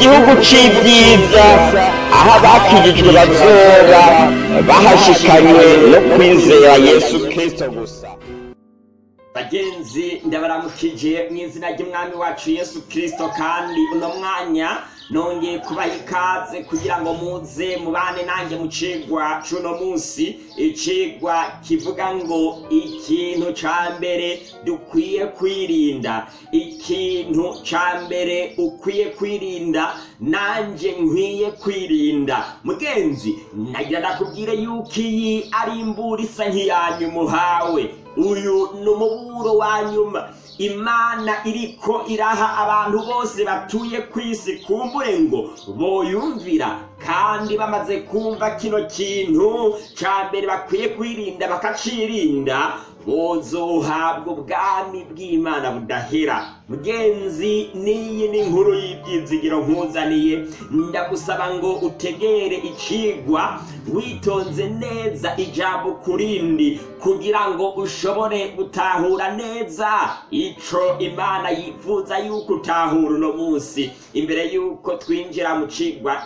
gihugu c'ibyiza. Aho abakijijwe bazoba bahashikanywe no kwizera yesu kristo gusa. Bagenzi ndabaramukije mu izina ry'umwami wacu yesu kirisito kandi uno mwanya nongeye kubaha ikaze kugira ngo muze mubane nanjye mu cigwa c'uno munsi. Icigwa kivuga ngo ikintu ca mbere dukwiye kwirinda. Ikintu ca mbere ukwiye kwirinda nanje nkwiye kwirinda. Mugenzi nagira ndakubwire yuko iyi ari imbura isa nk'iyanyuma uhawe. Uyu ni umuburo wa nyuma. Imana iriko iraha abantu bose batuye ku isi kumbure ngo boyumvira kandi bamaze kumva kino kintu ca mbere bakwiye kwirinda bakacirinda bozohabwa ubwami bw'imana budahera mugenzi n'iyi ni inkuru y'ibyizigiro nkuzaniye ndagusaba ngo utegere icigwa witonze neza ijambo kurindi kugira ngo ushobore gutahura neza ico imana yifuza yuko utahura uno munsi. Imbere yuko twinjira mu cigwa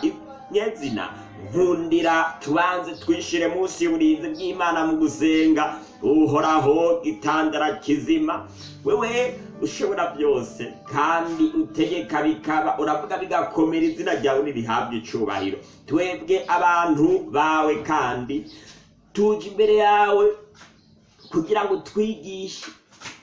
nyezina nkundira tubanze twishire munsi y'uburinzi bw'imana mu gusenga. Uhoraho gitandara kizima. Wewe ushobora byose kandi utegeka bikaba. Uravuga bigakomera izina ryawe nirihabwa icubahiro twebwe abantu bawe kandi tuje imbere yawe kugira ngo twigishe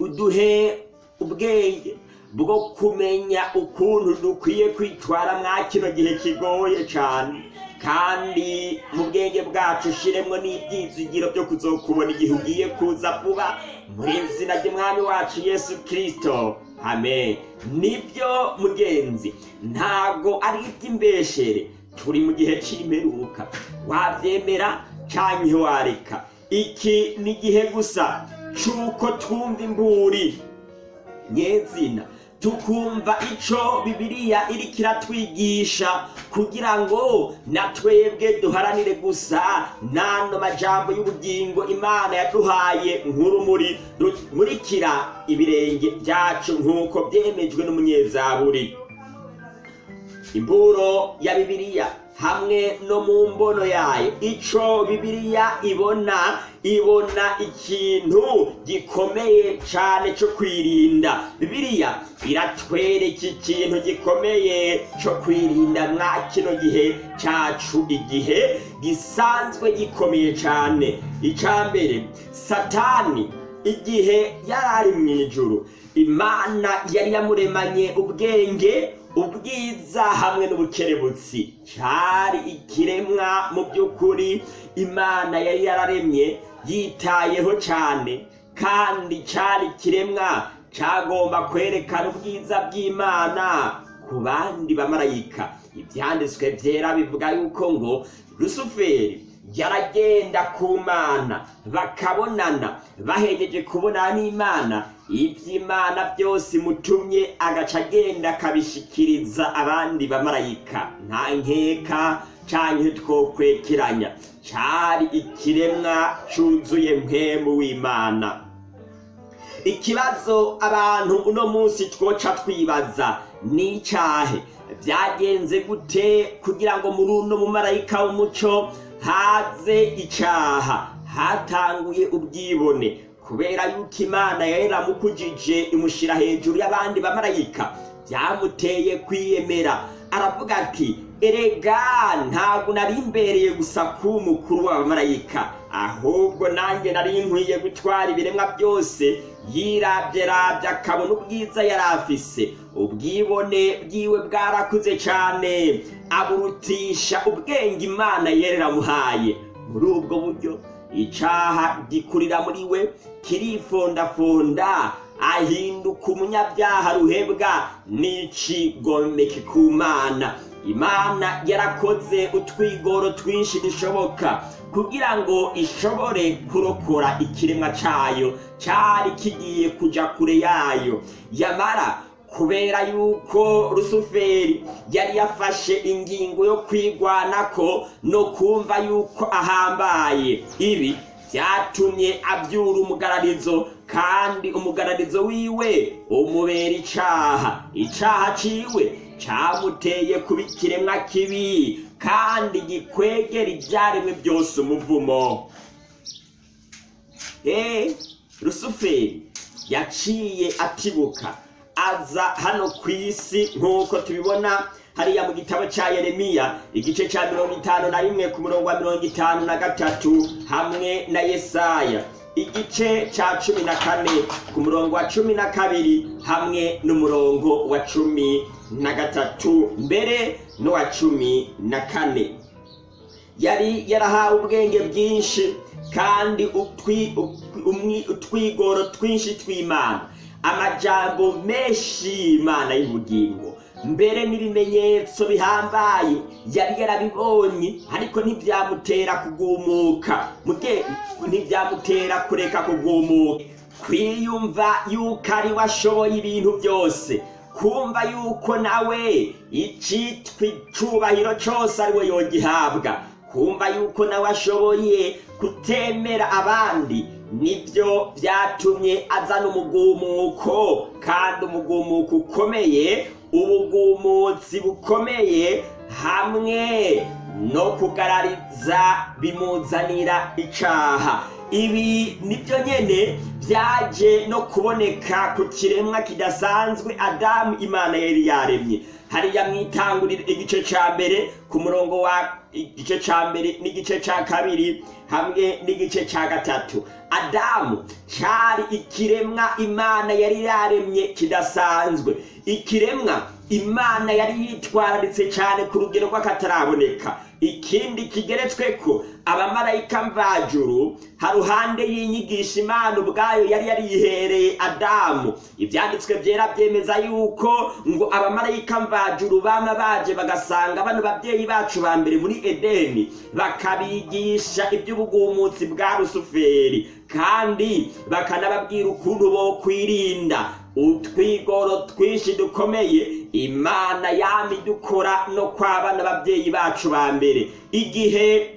uduhe ubwenge. Bwo kumenya ukuntu dukwiye kwitwara mwa kino gihe kigoye cyane kandi mu bwenge bwacu ushiremwo n'ibyizigiro byo kuzokubona igihe ugiye kuza vuba mu izina ry'umwami wacu yesu kirisito amen. Nibyo mugenzi ntabwo ari iby'imbeshere turi mu gihe cy'imperuka wabyemera cyangwa wareka. Iki ni igihe gusa cy'uko twumva imburi. Nyezina tukumva ico bibiliya iriko iratwigisha kugira ngo na twebwe duharanire gusa n'ano majambo y'ubugingo imana yaduhaye nk'urumuri rumurikira ibirenge byacu nk'uko byemejwe n'umunyezaburi. Imburo ya bibiliya. Hamwe no mu mbono yayo. Ico bibiliya ibona ibona ikintu gikomeye cane co kwirinda. Bibiliya iratwereka ikintu gikomeye co kwirinda mwa kino gihe cacu igihe gisanzwe gikomeye cane. Ica mbere satani igihe yari ari mw'ijuru. Imana yari yamuremanye ubwenge ubwiza hamwe n'ubukerebutsi. Cari ikiremwa mu by'ukuri imana yari yararemye yitayeho cane kandi cari ikiremwa cagomba kwerekana ubwiza bw'imana ku bandi bamarayika. Ivyanditswe vyera bivuga yuko ngo rusuferi yaragenda ku mana bakabonana bahegeje kubonana n'imana. Iby'imana byose imutumye agaca agenda akabishikiriza abandi bamarayika. Nta nkeka canke twokwekeranya. Cari ikiremwa cuzuye mpemu w'imana. Ikibazo abantu uno munsi twoca twibaza ni icahe byagenze gute kugira ngo muri uno mumarayika w'umuco haze icaha hatanguye ubwibone kubera yuko imana yaramukujije imushira hejuru y'abandi bamarayika byamuteye kwiyemera. Aravuga ati erega ntabwo nari imbereye gusa kuba umukuru w'abamarayika ahubwo nanjye nari nkwiye gutwara ibiremwa byose yirabyerabye akabona ubwiza yari afise. Ubwibone bwiwe bwarakuze cyane. Aburutisha ubwenge imana yereramuhaye muri ubwo buryo icaha gikurira muri we kirifondafonda ahinduka umunyabyaha ruhebwa n'icigomeke ku mana imana yarakoze utwigoro twinshi dushoboka kugira ngo ishobore kurokora ikiremwa cayo cari kigiye kuja kure yayo. Yamara kubera yuko rusuferi yari yafashe ingingo yo kwigwanako no kumva yuko ahambaye. Ibi byatumye abyura umugararizo kandi umugararizo wiwe umubera icaha. Icaha ciwe camuteye kuba ikiremwa kibi. Kandi gikwegera ivyaremwe byose umuvumo Eh, rusuferi yaciye atibuka. Aza hano ku isi nk'uko tubibona hariya mu gitabo cya yeremiya igice cya mirongo itanu na rimwe ku murongo wa mirongo itanu na gatatu hamwe na yesaya. Igice cya cumi na kane ku murongo wa cumi na kabiri hamwe n'umurongo wa cumi na gatatu mbere n'uwa cumi na kane. Yari yarahawe ubwenge bwinshi kandi utwigoro twinshi tw'imana. Amajambo menshi y'imana y'ubugingo. Mbere n'ibimenyetso bihambaye yari yarabibonye ariko ntibyamutera kugumuka. Ntibyamutera kureka kugumuka. Kwiyumva yuko ari we ashoboye ibintu byose kumva yuko nawe icitwa icubahiro cose ari we yogihabwa kumva yuko nawe ashoboye kutemera abandi ni byo byatumye azana umugumuko kandi umugumuko ukomeye ubugumutsi bukomeye hamwe no kugarariza bimuzanira icaha. Ibi ni byo nyene byaje no kuboneka ku kiremwa kidasanzwe adamu imana yari yaremye. Hariya mwitangurira igice ca mbere ku murongo wa igice ca mbere n'igice ca kabiri hamwe n'igice ca gatatu. Adamu cari ikiremwa imana yari yaremye kidasanzwe. Ikiremwa imana yari yitwararitse cyane ku rugero rw'akataraboneka. Ikindi kigeretsweko abamarayika mvajuru haruhande y'inyigisho imana ubwayo yari yariyihereye adamu. Ibyanditswe byera byemeza yuko ngo abamarayika mvajuru bama baje bagasanga bano babyeyi bacu ba mbere muri edeni bakabigisha iby'ubugumutsi bwa rusuferi. Kandi bakanababwira ukuntu bo kwirinda utwigoro twinshi dukomeye imana yami dukora no kwabana ababyeyi bacu ba mbere. Igihe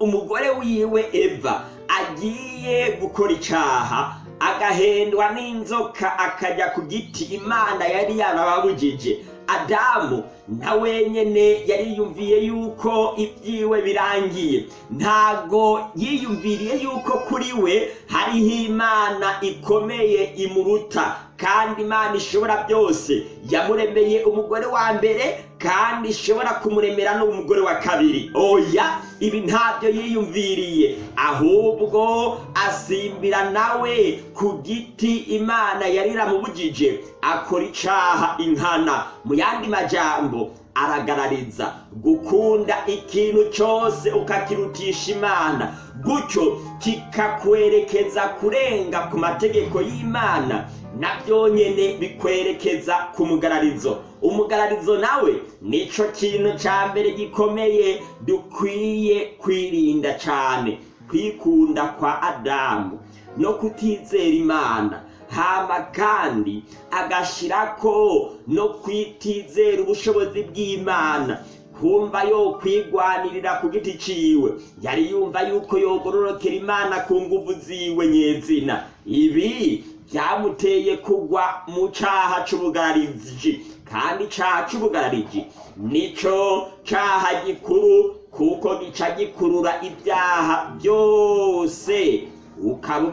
umugore wiwe eva agiye gukora icaha agahendwa n'inzoka akajya ku giti imana yari yarababujije. Adamu na wenyene yariyumviye yuko ibyiwe birangiye. Ntago yiyumviriye yuko kuri we hariho imana ikomeye imuruta. Kandi imana ishobora byose. Yamuremeye umugore wa mbere kandi ishobora kumuremera n'umugore wa kabiri. Oya ibi ntabyo yiyumviriye. Ahubwo asimbira nawe ku giti imana yari iramubujije akora icaha inkana. Mu yandi majambo aragarariza. Gukunda ikintu cyose ukakirutisha imana. Gutyo kikakwerekeza kurenga ku mategeko y'imana. Na byonyine bikwerekeza ku mugararizo. Umugararizo nawe nico kintu cya mbere gikomeye dukwiye kwirinda cyane kwikunda kwa adamu no kutizera imana. Hama kandi agashirako no kwitizera ubushobozi bw'imana. Kumva yo kwigwanirira ku giti ciwe. Yari yumva yuko yogororokera imana ku nguvu ziwe nyezina. Ibi byamuteye kugwa mu caha c'ubugarariji kandi icaha c'ubugarariji nico caha gikuru kuko gica gikurura ibyaha byose. Ukaba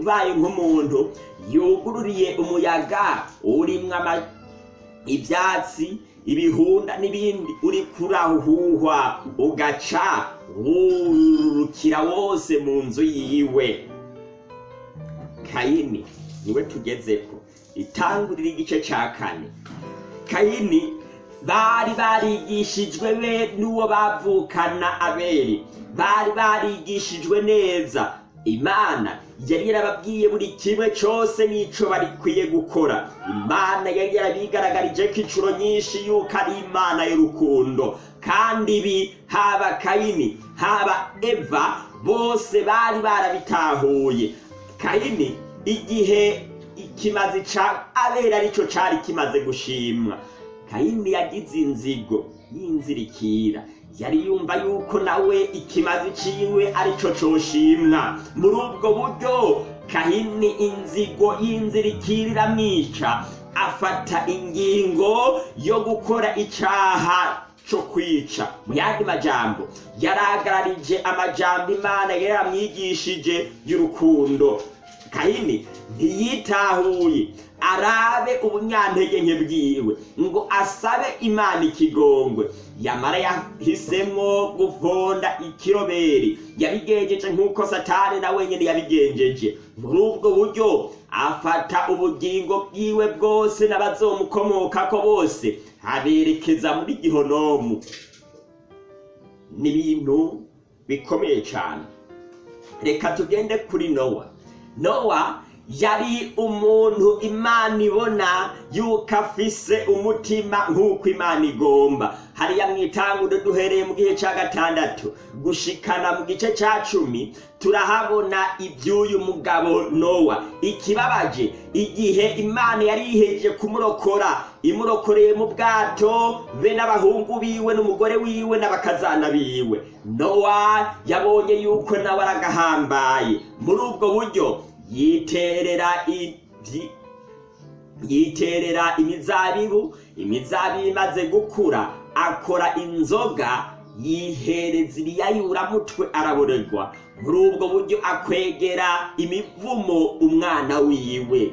ubaye nk'umuntu yugururiye umuyaga urimwo ama- ibyatsi ibihunda n'ibindi uri kurahuhwa ugaca wurukira wose mu nzu yiwe. Kayini ni we tugezeko. Itangurira igice ca kane. Kayini bari barigishijwe be n'uwo bavukana abeli. Bari barigishijwe neza. Imana yari yarababwiye buri kimwe cyose n'ico barikwiye gukora. Imana yari yarabigaragarije ko incuro nyinshi yuko ari imana y'urukundo. Kandi ibi haba kayini haba eva bose bari barabitahuye. Kayini igihe ikimazi ca abera arico cari kimaze gushimwa. Kayini yagize inzigo y'inzirikira. Yari yumva yuko nawe ikimazi ciwe arico coshimwa. Muri ubwo buryo kahini inzigo y'inzirikira iramwica afata ingingo yo gukora icaha co kwica. Mu yandi majambo yaragararije amajambo imana yari yaramwigishije y'urukundo. Kahini ntiyitahuye arabe ubunyantege nke bwiwe ngo asabe imana ikigongwe. Yamara yahisemwo guvonda ikiroberi. Yabigenjeje nk'uko satani na wenyine yabigenjeje. Muri ubwo buryo afata ubugingo bwiwe bwose n'abazomukomokako bose. Aberekeza muri gihonomu. Ni ibintu bikomeye cyane reka tugende kuri nowa. Nowa yari umuntu imana ibona yuko afise umutima nk'uko imana igomba. Hariya mu itanguro duhereye mu gihe cya gatandatu. Gushikana mu gice cya cumi turahabona iby'uyu mugabo nowa. Ikibabaje igihe imana yari yiheje kumurokora imurokoreye mu bwato be n'abahungu biwe n'umugore wiwe n'abakazana biwe. Nowa yabonye yuko nawe aragahambaye muri ubwo buryo yiterera yiterera imizabibu imizabibu imaze gukura akora inzoga yihereza ibiyayuramutwe araborerwa muri ubwo buryo akwegera imivumo umwana wiwe.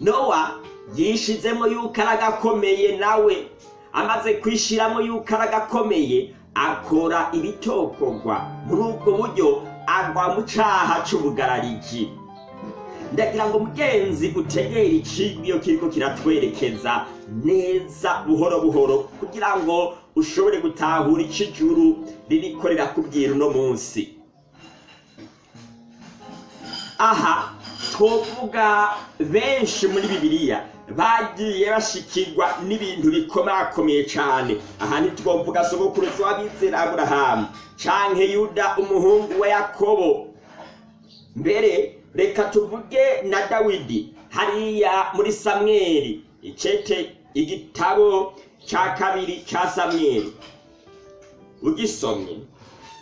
Nowa yishizemo yuko aragakomeye nawe. Amaze kwishiramo yuko aragakomeye akora ibitokorwa. Muri ubwo buryo agwa mu caha c'ubugarariji ndagira ngo mugenzi utegere icigwa iyo kiriko kiratwerekeza neza buhoro buhoro. Kugira ngo ushobore gutahura ico ijuru ririko rirakubwira uno munsi. Aha! Twovuga benshi muri bibiliya bagiye bashikirwa n'ibintu bikomakomeye cane. Aha ntitwovuga sogokuruza w'abizera aburahamu canke yuda umuhungu wa yakobo. Mbere reka tuvuge na dawidi hariya muri samweli. Icete igitabo ca kabiri ca samweli. Ugisomye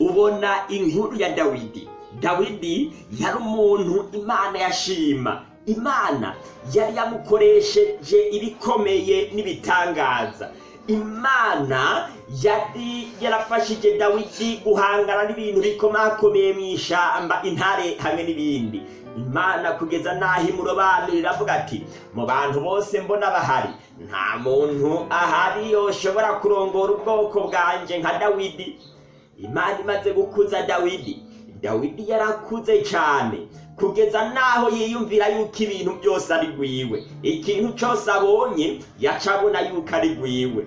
ubona inkuru ya dawidi. Dawidi yari umuntu imana yashima. Imana yari yamukoresheje ibikomeye n'ibitangaza. Imana yari yarafashije dawidi guhangana n'ibintu bikomakomeye mu ishamba intare hamwe n'ibindi. Imana kugeza n'aho imurobanurira iravuga ati mu bantu bose mbona bahari nta muntu ahari yoshobora kurongora ubwoko bwanje nka dawidi. Imana imaze gukuza dawidi. Dawidi yarakuze cyane kugeza n'aho yiyumvira yuko ibintu byose ari rwiwe ikintu cyose abonye yaca abona yuko ari rwiwe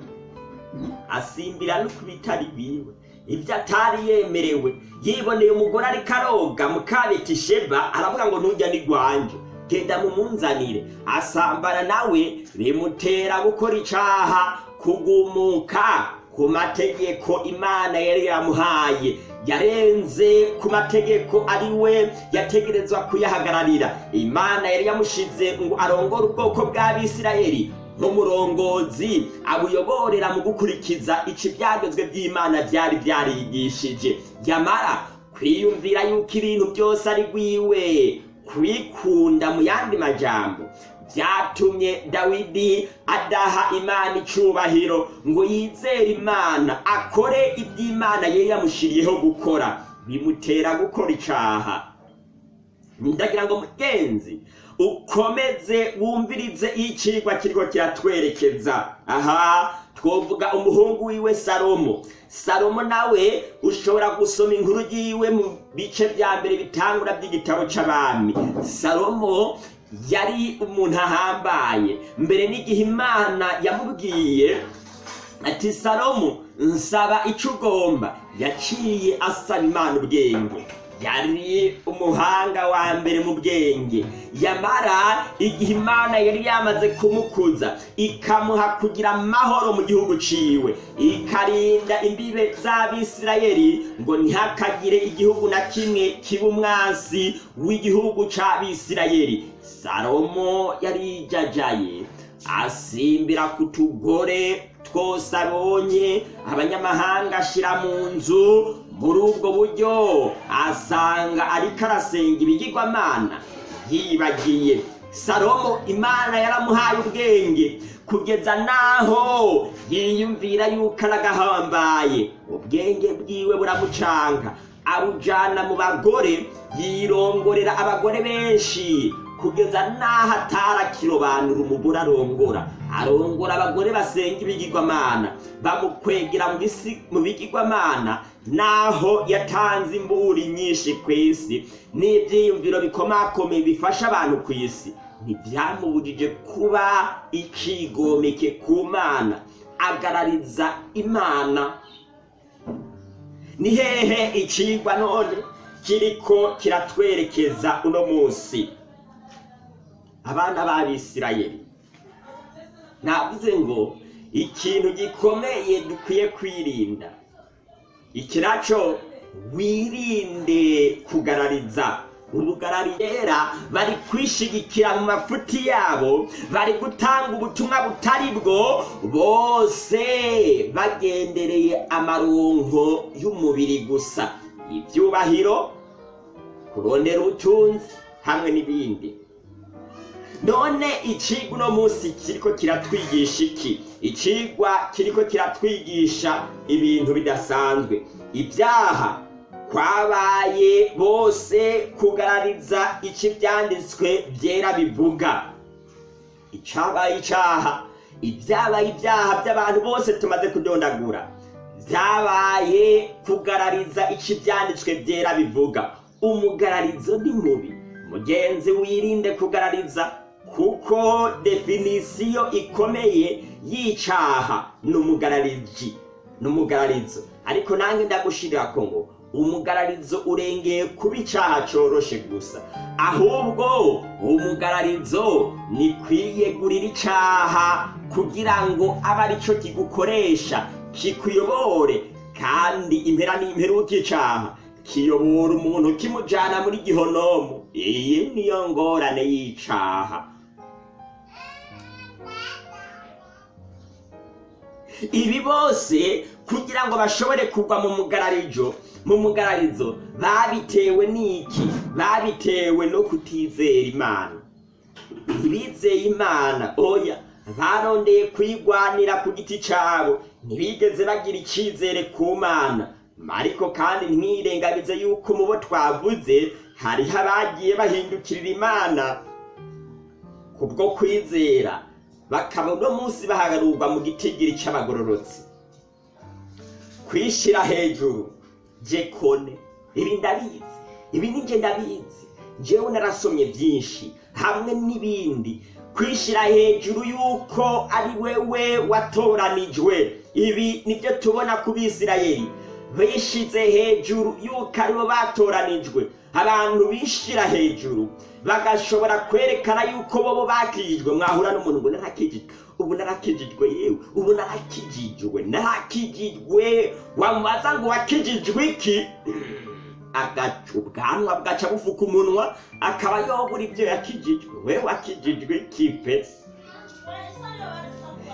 asimbira no ku bitari rwiwe ibyo atari yemerewe. Yiboneye umugore ariko aroga mukabeti sheba aravuga ngo ntujya n'igwanje genda mumunzanire. Asambana nawe bimutera gukora icaha kugumuka ku mategeko imana yari yamuhaye yarenze ku mategeko ari we yategerezwa kuyahagararira imana yari yamushize ngo arongore ubwoko bw'abisirayeli nk'umurongozi abuyoborera mu gukurikiza ici byagezwe by'imana byari byarigishije yamara kwiyumvira yuko ibintu byose ari rwiwe kwikunda mu yandi majambo byatumye dawidi adaha imana icubahiro ngo yizere imana akore iby'imana yari yamushiriyeho gukora. Bimutera gukora icaha. Ndagira ngo mugenzi ukomeze wumvirize iyo icigwa kiriko kiratwerekeza. Aha twovuga umuhungu wiwe salomo. Salomo nawe ushobora gusoma inkuru yiwe mu bice vya mbere bitangura by'igitabo c'abami salomo yari umuntu ahambaye. Mbere n'igihe imana yamubwiye ati salomo nsaba ico ugomba yaciye asaba imana ubwenge. Yari umuhanga wa mbere mu bwenge. Yamara igihe imana yari yamaze kumukuza ikamuha kugira amahoro mu gihugu ciwe. Ikarinda imbibe z'abisirayeli ngo ntihakagire igihugu na kimwe kiba umwansi w'igihugu c'abisirayeli. Salomo yarijajaye asimbira ku tugore twose abonye abanyamahanga ashira mu nzu. Muri ubwo buryo asanga ariko arasenga ibigirwamana. Yibagiye salomo imana yaramuhaye ubwenge kugeza naho? Yiyumvira yuko aragahambaye ubwenge bwiwe buramucanga abujana mu bagore yirongorera abagore benshi. Kugeza naho atarakirobanura umugore arongora arongora abagore basenga ibigirwamana. Bamukwegera mu bigirwamana. Naho yatanze imburi nyinshi ku isi. N'ibyiyumviro bikomakomeye bifasha abantu ku isi. Ntibyamubujije kuba ikigomeke ku mana. Agarariza imana. Ni hehe icigwa none? Kiriko kiratwerekeza uno munsi. Abana b'abisirayeli. Navuze ngo ikintu gikomeye dukwiye kwirinda. Iki naco wirinde kugarariza ubugarariyera bari kwishigikira mu mafuti yabo bari gutanga ubutumwa butari bwo bose bagendereye amaronko y'umubiri gusa. Ibyubahiro kurondera ubutunzi hamwe n'ibindi. None icigwa uno munsi kiriko kiratwigisha iki? Icigwa kiriko kiratwigisha ibintu bidasanzwe. Ibyaha kwabaye bose kugarariza ico ivyanditswe vyera bivuga. Icabaye icaha. Ibyabaye ibyaha by'abantu bose tumaze kudondagura. Byabaye kugarariza ico ivyanditswe vyera bivuga. Umugararizo ni mubi. Mugenzi wirinde kugarariza. Kuko definisiyo ikomeye y'icaha ni umugarariji ni umugararizo ariko nange ndagushirirako ngo umugararizo urengeye kuba icaha coroshe gusa. Ahubwo umugararizo ni kwiyegurira icaha kugira ngo abe arico kigukoresha kikuyobore. Kandi impera n'imperuka icaha kiyobora umuntu kimujana muri gihonomu. Iyi niyo ngorane y'icaha. Ibi bose kugira ngo bashobore kugwa mu mugararijo mu mugararizo babitewe n'iki? Babitewe no kutizera imana. Ntibizeye imana. Oya barondeye kwigwanira ku giti cabo. Ntibigeze bagira icizere ku mana. Ariko kandi ntirengagize yuko mu bo twavuze hariho abagiye bahindukirira imana kubwo kwizera. Bakaba uno munsi bahagarurwa mu gitigiri c'abagororotsi. Kwishira hejuru jekone ibi ndabizi ibi ninjye ndabizi njyewe narasomye byinshi hamwe n'ibindi. Kwishira hejuru yuko ari wewe watoranijwe ibi ni byo tubona ku bisirayeli. Bishize hejuru yuko ari bo batoranijwe abantu bishira hejuru. Bagashobora kwerekana yuko bobo bakijijwe. Mwahura n'umuntu ngo narakijijwe. Ubu narakijijwe yewe. Ubu narakijijwe. Narakijijwe. Wamubaza ngo wakijijwe iki? Agaca ubwanwa bwaca bufuka umunwa akaba yobura ibyo yakijijwe. We wakijijwe iki pe?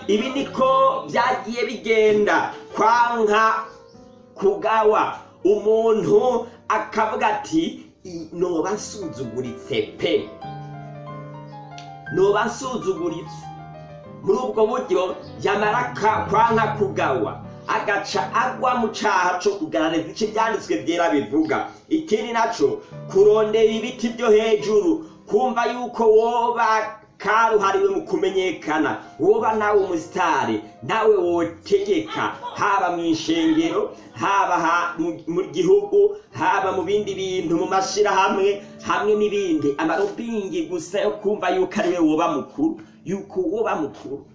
Ibi niko byagiye bigenda. Kwanka kugawa umuntu akavuga ati "I- noba nsuzuguritse pe noba nsuzuguritse muri ubwo buryo yamara ka- kwanka kugawa agaca agwa mu caha co kugarariza ico ivyanditswe vyera bivuga. Ikindi naco kurondera ibiti vyo hejuru kumva yuko woba karuhariwe mu kumenyekana woba nawe umusitari nawe wotegeka haba mu ishengero haba ha- mu- gihugu haba mu bindi bintu mu mashirahamwe hamwe n'ibindi. Amarobingi gusa yo kumva yuko ari we woba mukuru yuko woba mukuru.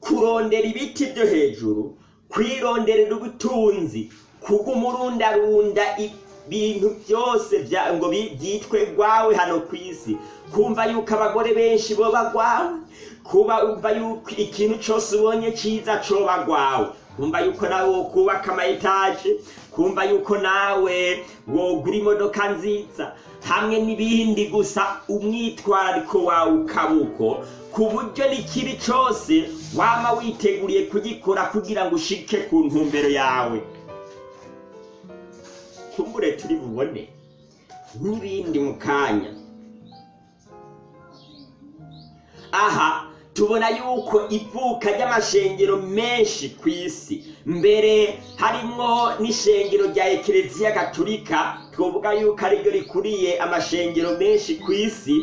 Kurondera ibiti byo hejuru kwironderera ubutunzi kugumurundarunda ibintu byose ngo byitwe gwawe hano ku isi. Kumva yuko abagore benshi boba gwawe kuba umva yuko ikintu cyose ubonye cyiza coba gwawe kumva yuko nawe wokubaka ama etaje kumva yuko nawe wogura imodoka nziza. Hamwe n'ibindi gusa umwitwarariko wawe ukabuko ku buryo n'ikibi cyose wama witeguriye kugikora kugira ngo ushike ku ntumbero yawe. Kumbure turi bubone. N'ibindi mu kanya aha tubona yuko ivuka ry'amashengero menshi ku isi mbere harimwo n'ishengero rya ekereziya gatulika twavuga yuko ari ryo rikuriye amashengero menshi ku isi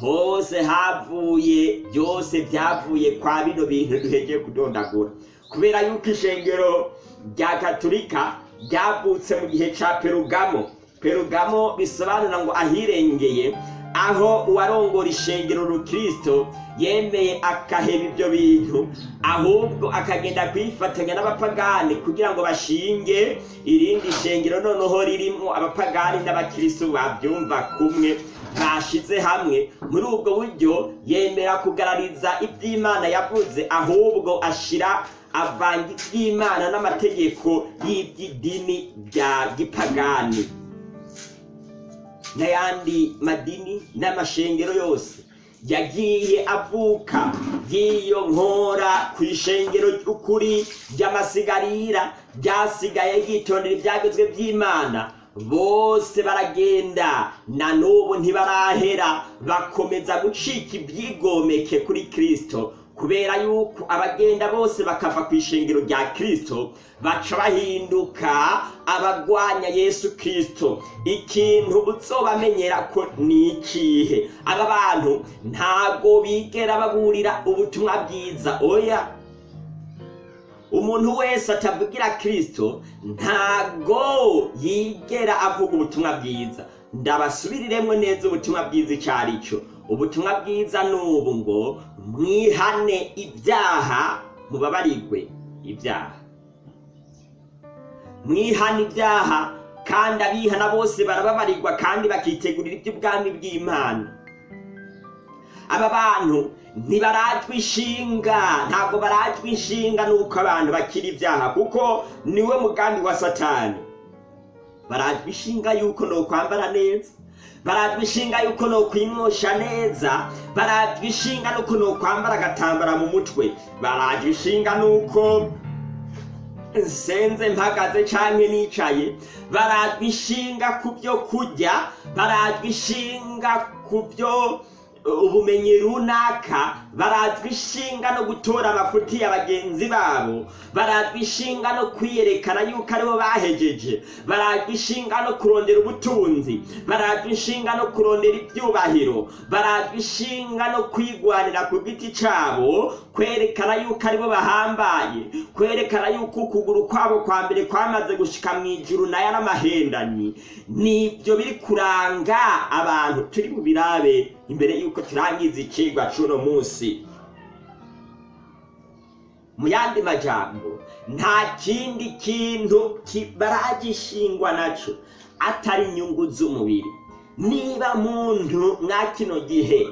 hose havuye byose byavuye kwa bino bintu duhegeye kudondagura. Kubera yuko ishengero rya gatulika ryavutse mu gihe ca perugamo. Perugamo bisobanura ngo ahirengeye aho uwarongora ishengero rukristo yemeye akaheba ibyo bintu ahubwo akagenda kwifatanya n'abapagani kugira ngo bashinge irindi shengero noneho ririmo abapagani n'abakristo babyumva kumwe bashize hamwe. Muri ubwo buryo yemera kugarariza iby'imana yavuze ahubwo ashira avanga iby'imana n'amategeko y'iby'idini bya gipagani. N'ayandi madini n'amashengero yose. Yagiye avuka y'iyo nkora ku ishengero ry'ukuri ry'amasigarira ryasigaye ryitondera ibyagezwe by'imana. Bose baragenda na n'ubu ntibarahera. Bakomeza gucika ibyigomeke kuri kristo. Kubera yuko abagenda bose bakava ku ishengero rya kristo baca bahinduka abagwanya yesu kristo. Ikintu uzobamenyera ko ni ikihe? Aba bantu ntago bigera baburira ubutumwa bwiza. Oya! Umuntu wese atavugira kristo ntago yigera avuga ubutumwa bwiza. Ndabasubiriremwo neza ubutumwa bwiza icyo ari cyo. Ubutumwa bwiza ni ubu ngo mwihane ibyaha mubabarigwe ibyaha. Mwihane ibyaha kandi abihana bose barababarirwa kandi bakitegurira iby'ubwami bw'imana. Aba bantu ntibarajwe inshinga ntabwo barajwe inshinga nuko abantu bakira ibyaha kuko ni we mugambi wa satani. Barajwe inshinga yuko no kwambara neza. Barajwe inshinga yuko no kwimosha neza barajwe inshinga nuko no kwambara agatambara mu mutwe. Barajwe inshinga nuko nsenze mpagaze canke nicaye. Barajwe inshinga ku byo kurya barajwe inshinga ku byo ubumenyi runaka barajwe ishinga no gutora amafuti ya bagenzi babo barajwe ishinga no kwiyerekana yuko ari bo bahejeje barajwe ishinga no kurondera ubutunzi barajwe ishinga no kurondera ibyubahiro barajwe ishinga no kwigwanira ku giti cyabo kwerekana yuko ari bo bahambaye kwerekana yuko ukuguru kwabo kwa mbere kwamaze gushika mu ijuru na yo ari amahendani ni byo biri kuranga abantu turi mu birabe. Imbere yuko turangiza ikigwa c'uno munsi. Mu yandi majambo nta kindi kintu baragishingwa naco atari inyungu z'umubiri. Niba muntu mwa kino gihe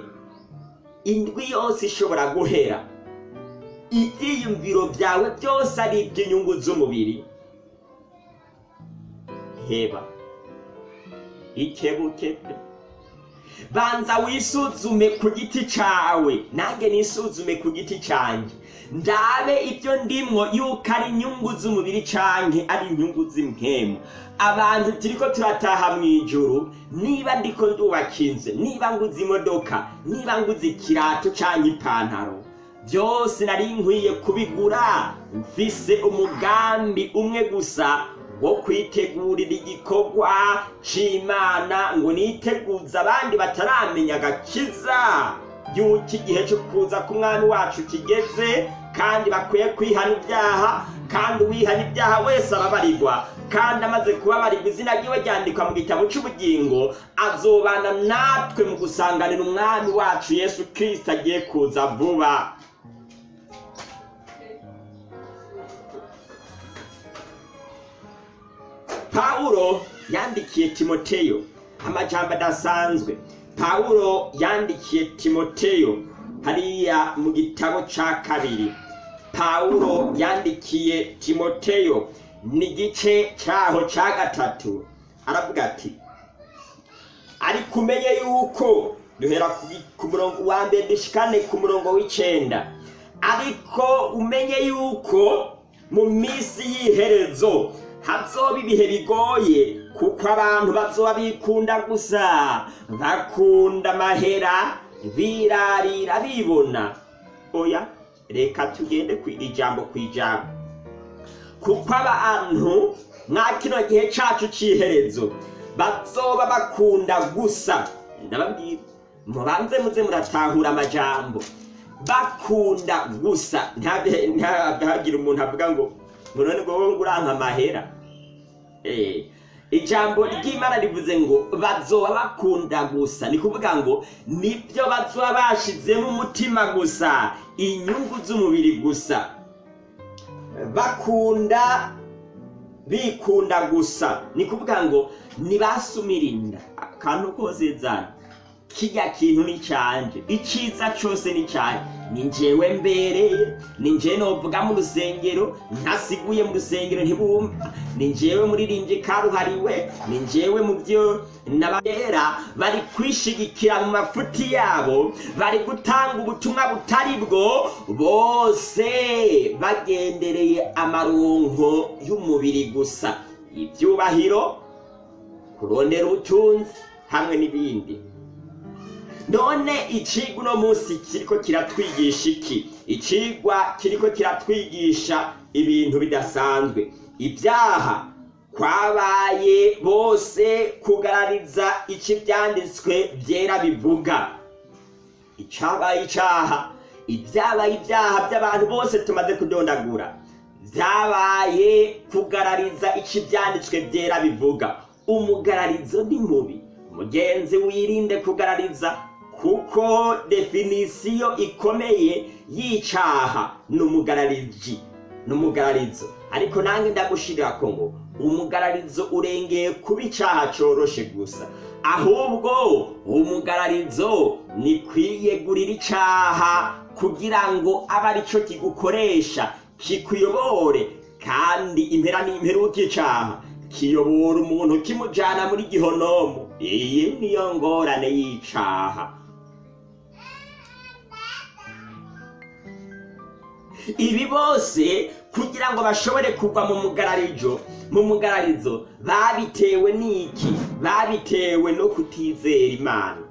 indwi yose ishobora guhera ibyiyumviro byawe byose ari iby'inyungu z'umubiri. Heba ikebuke. pe banza wisuzume ku giti cawe. Nange nisuzume ku giti canje. Ndabe ibyo ndimwo yuko ari inyungu z'umubiri canke ari inyungu z'impemu abantu turiko turataha mw'ijuru niba ndiko ndubaka niba nguze imodoka niba nguze ikirato canke ipantaro byose nari nkwiye kubigura. Mfise umugambi umwe gusa wo kwitegurira igikorwa c'imana ngo niteguze abandi bataramenya agakiza. Y'uko igihe cyo kuza k'umwami wacu kigeze kandi bakwiye kwihana ibyaha kandi uwihana ibyaha wese arabarirwa. Kandi amaze kubabarirwa izina ryiwe ryandikwa mu gitabo cy'ubugingo azobana natwe mu gusanganira umwami wacu yesu kirisita agiye kuza vuba. Pawulo yandikiye timoteyo amajambo adasanzwe. Pawulo yandikiye timoteyo hariya mu gitabo ca kabiri. Pawulo yandikiye timoteyo ni igice caho ca gatatu. Aravuga ati ariko umenye yuko duhera ku murongo wa mbere dushikane ku murongo w'icenda ariko umenye yuko mu minsi y'iherezo hazoba ibihe bigoye kuko abantu bazoba bikunda gusa. Bakunda amahera birarira bibona. Oya reka tugende ku ijambo ku ijambo kuko abantu mwa kino gihe cacu c'iherezo bazoba bakunda gusa. Ndababwira mubanze muze muratahura amajambo. Bakunda gusa. Ntagira umuntu avuga ngo none ngo wowe uranka amahera Eh, ijambo ry'imana rivuze ngo bazoba bakunda gusa. Ni kuvuga ngo ni byo bazoba bashizemo umutima gusa inyungu z'umubiri gusa. Bakunda bikunda gusa. Ni kuvuga ngo ntibasumirinda akantu kose zana kirya kintu ni canje iciza cose ni canje ni njyewe mbereye ni njyewe novuga mu rusengero ntasiguye mu rusengero ntibumva. Ni njyewe muririmbyi karuhariwe ni njyewe mu byo n'abera bari kwishigikira mu mafuti yabo bari gutanga ubutumwa butari bwo. Bose bagendereye amaronko y'umubiri gusa. Ibyubahiro kurondera ubutunzi hamwe n'ibindi. None icigwa uno munsi kiriko kiratwigisha iki? Icigwa kiriko kiratwigisha ibintu bidasanzwe. Ibyaha kwabaye bose kugarariza ico ivyanditswe vyera bivuga. Icabaye icaha. Ibyabaye ibyaha by'abantu bose tumaze kudondagura. Vyabaye kugarariza ico ivyanditswe vyera bivuga. Umugararizo ni mubi. Mugenzi wirinde kugarariza kuko definisiyo ikomeye y'icaha ni umugarariji ni umugararizo ariko nange ndagushirirako ngo umugararizo urengeye kuba icaha coroshe gusa. Ahubwo umugararizo ni kwiyegurira icaha kugira ngo abe arico kigukoresha kikuyobore kandi impera n'imperuka icaha kiyobora umuntu kimujana muri gihonomo iyi niyo ngorane y'icaha ibi bose kugira ngo bashobore kugwa mu mugararijo mu mugararizo babitewe n'iki? Babitewe no kutizera imana.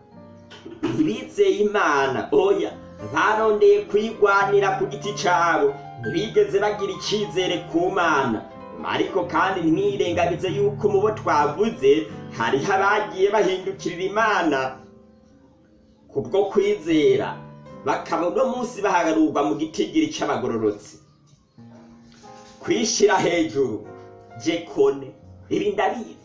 Ntibizeye imana. Oya barondeye kuyigwanira ku giti cabo. Ntibigeze bagira icizere ku mana. Ariko kandi ntimwirengagize yuko mu bo twavuze hariho abagiye bahindukirira imana kubwo kwizera. Bakaba uno munsi bahagarurwa mu gitigiri c'abagororotsi kwishira hejuru jekone ibi ndabizi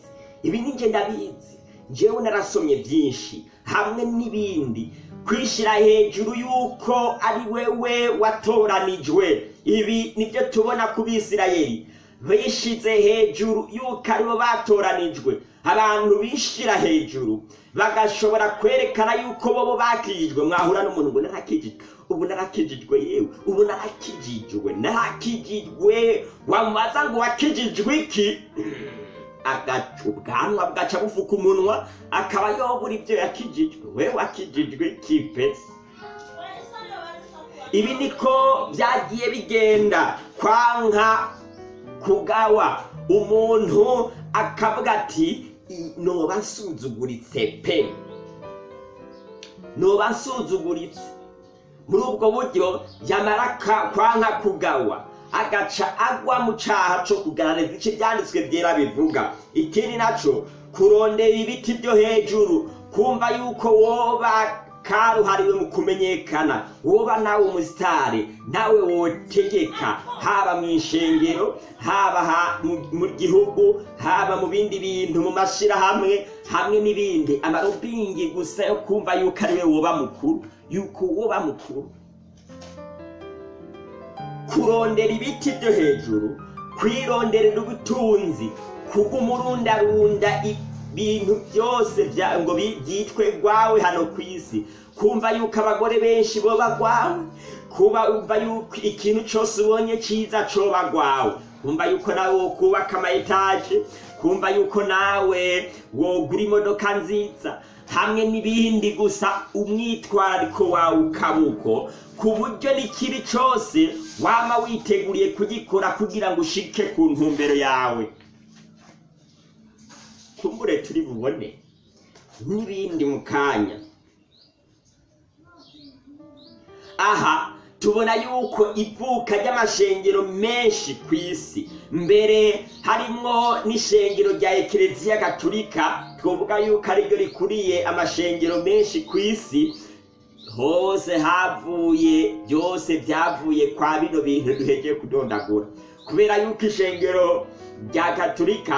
ibi ninjye ndabizi. Njyewe narasomye byinshi hamwe n'ibindi. Kwishira hejuru yuko ari wewe watoranijwe ibi ni byo tubona ku bisirayeli. Bishize hejuru yuko ari bo batoranijwe. Abantu bishira hejuru bagashobora kwerekana yuko bobo bakijijwe. Mwahura n'umuntu ngo narakijijwe. Ubu narakijijwe yewe. Ubu narakijijwe. Narakijijwe. Wamubaza ngo wakijijwe iki? Agaca ubwanwa bwaca bufuka umunwa akaba yobura ibyo yakijijwe. We wakijijwe kipe ibi niko byagiye bigenda. Kwanka kugawa umuntu akavuga ati noba nsuzuguritse pe. Noba nsuzuguritse muri ubwo buryo yamara kwanka kugawa agaca agwa mu caha co kugarariza ico ivyanditswe vyera bivuga. Ikindi naco kurondera ibiti vyo hejuru kumva yuko woba karuhariwe mu kumenyekana. Woba nawe umusitari nawe wotegeka haba mu ishengero haba mu gihugu haba mu bindi bintu mu mashirahamwe hamwe n'ibindi. Amarobingi gusa yo kumva yuko ari we woba mukuru. Yuko woba mukuru. Kurondera ibiti byo hejuru kwironderera ubutunzi kugumurundarunda ibintu byose ngo byitwe gwawe hano ku isi. Kumva yuko abagore benshi boba gwawe kumva yuko ikintu cyose ubonye cyiza coba gwawe kumva yuko nawe wokubaka ama etaje kumva yuko nawe wogura imodoka nziza. Hamwe n'ibindi gusa umwitwarariko wawe ukabuko ku buryo n'ikibi cyose wama witeguriye kugikora kugira ngo ushike ku ntumbero yawe. Kumbure turi bubone n'ibindi mu kanya aha tubona yuko ivuka ry'amashengero menshi ku isi. Mbere harimwo n'ishengero rya ekereziya gaturika twavuga yuko ari ryo rikuriye amashengero menshi ku isi. Hose havuye byose byavuye kwa bino bintu duhegeye kudondagura. Kubera yuko ishengero rya gaturika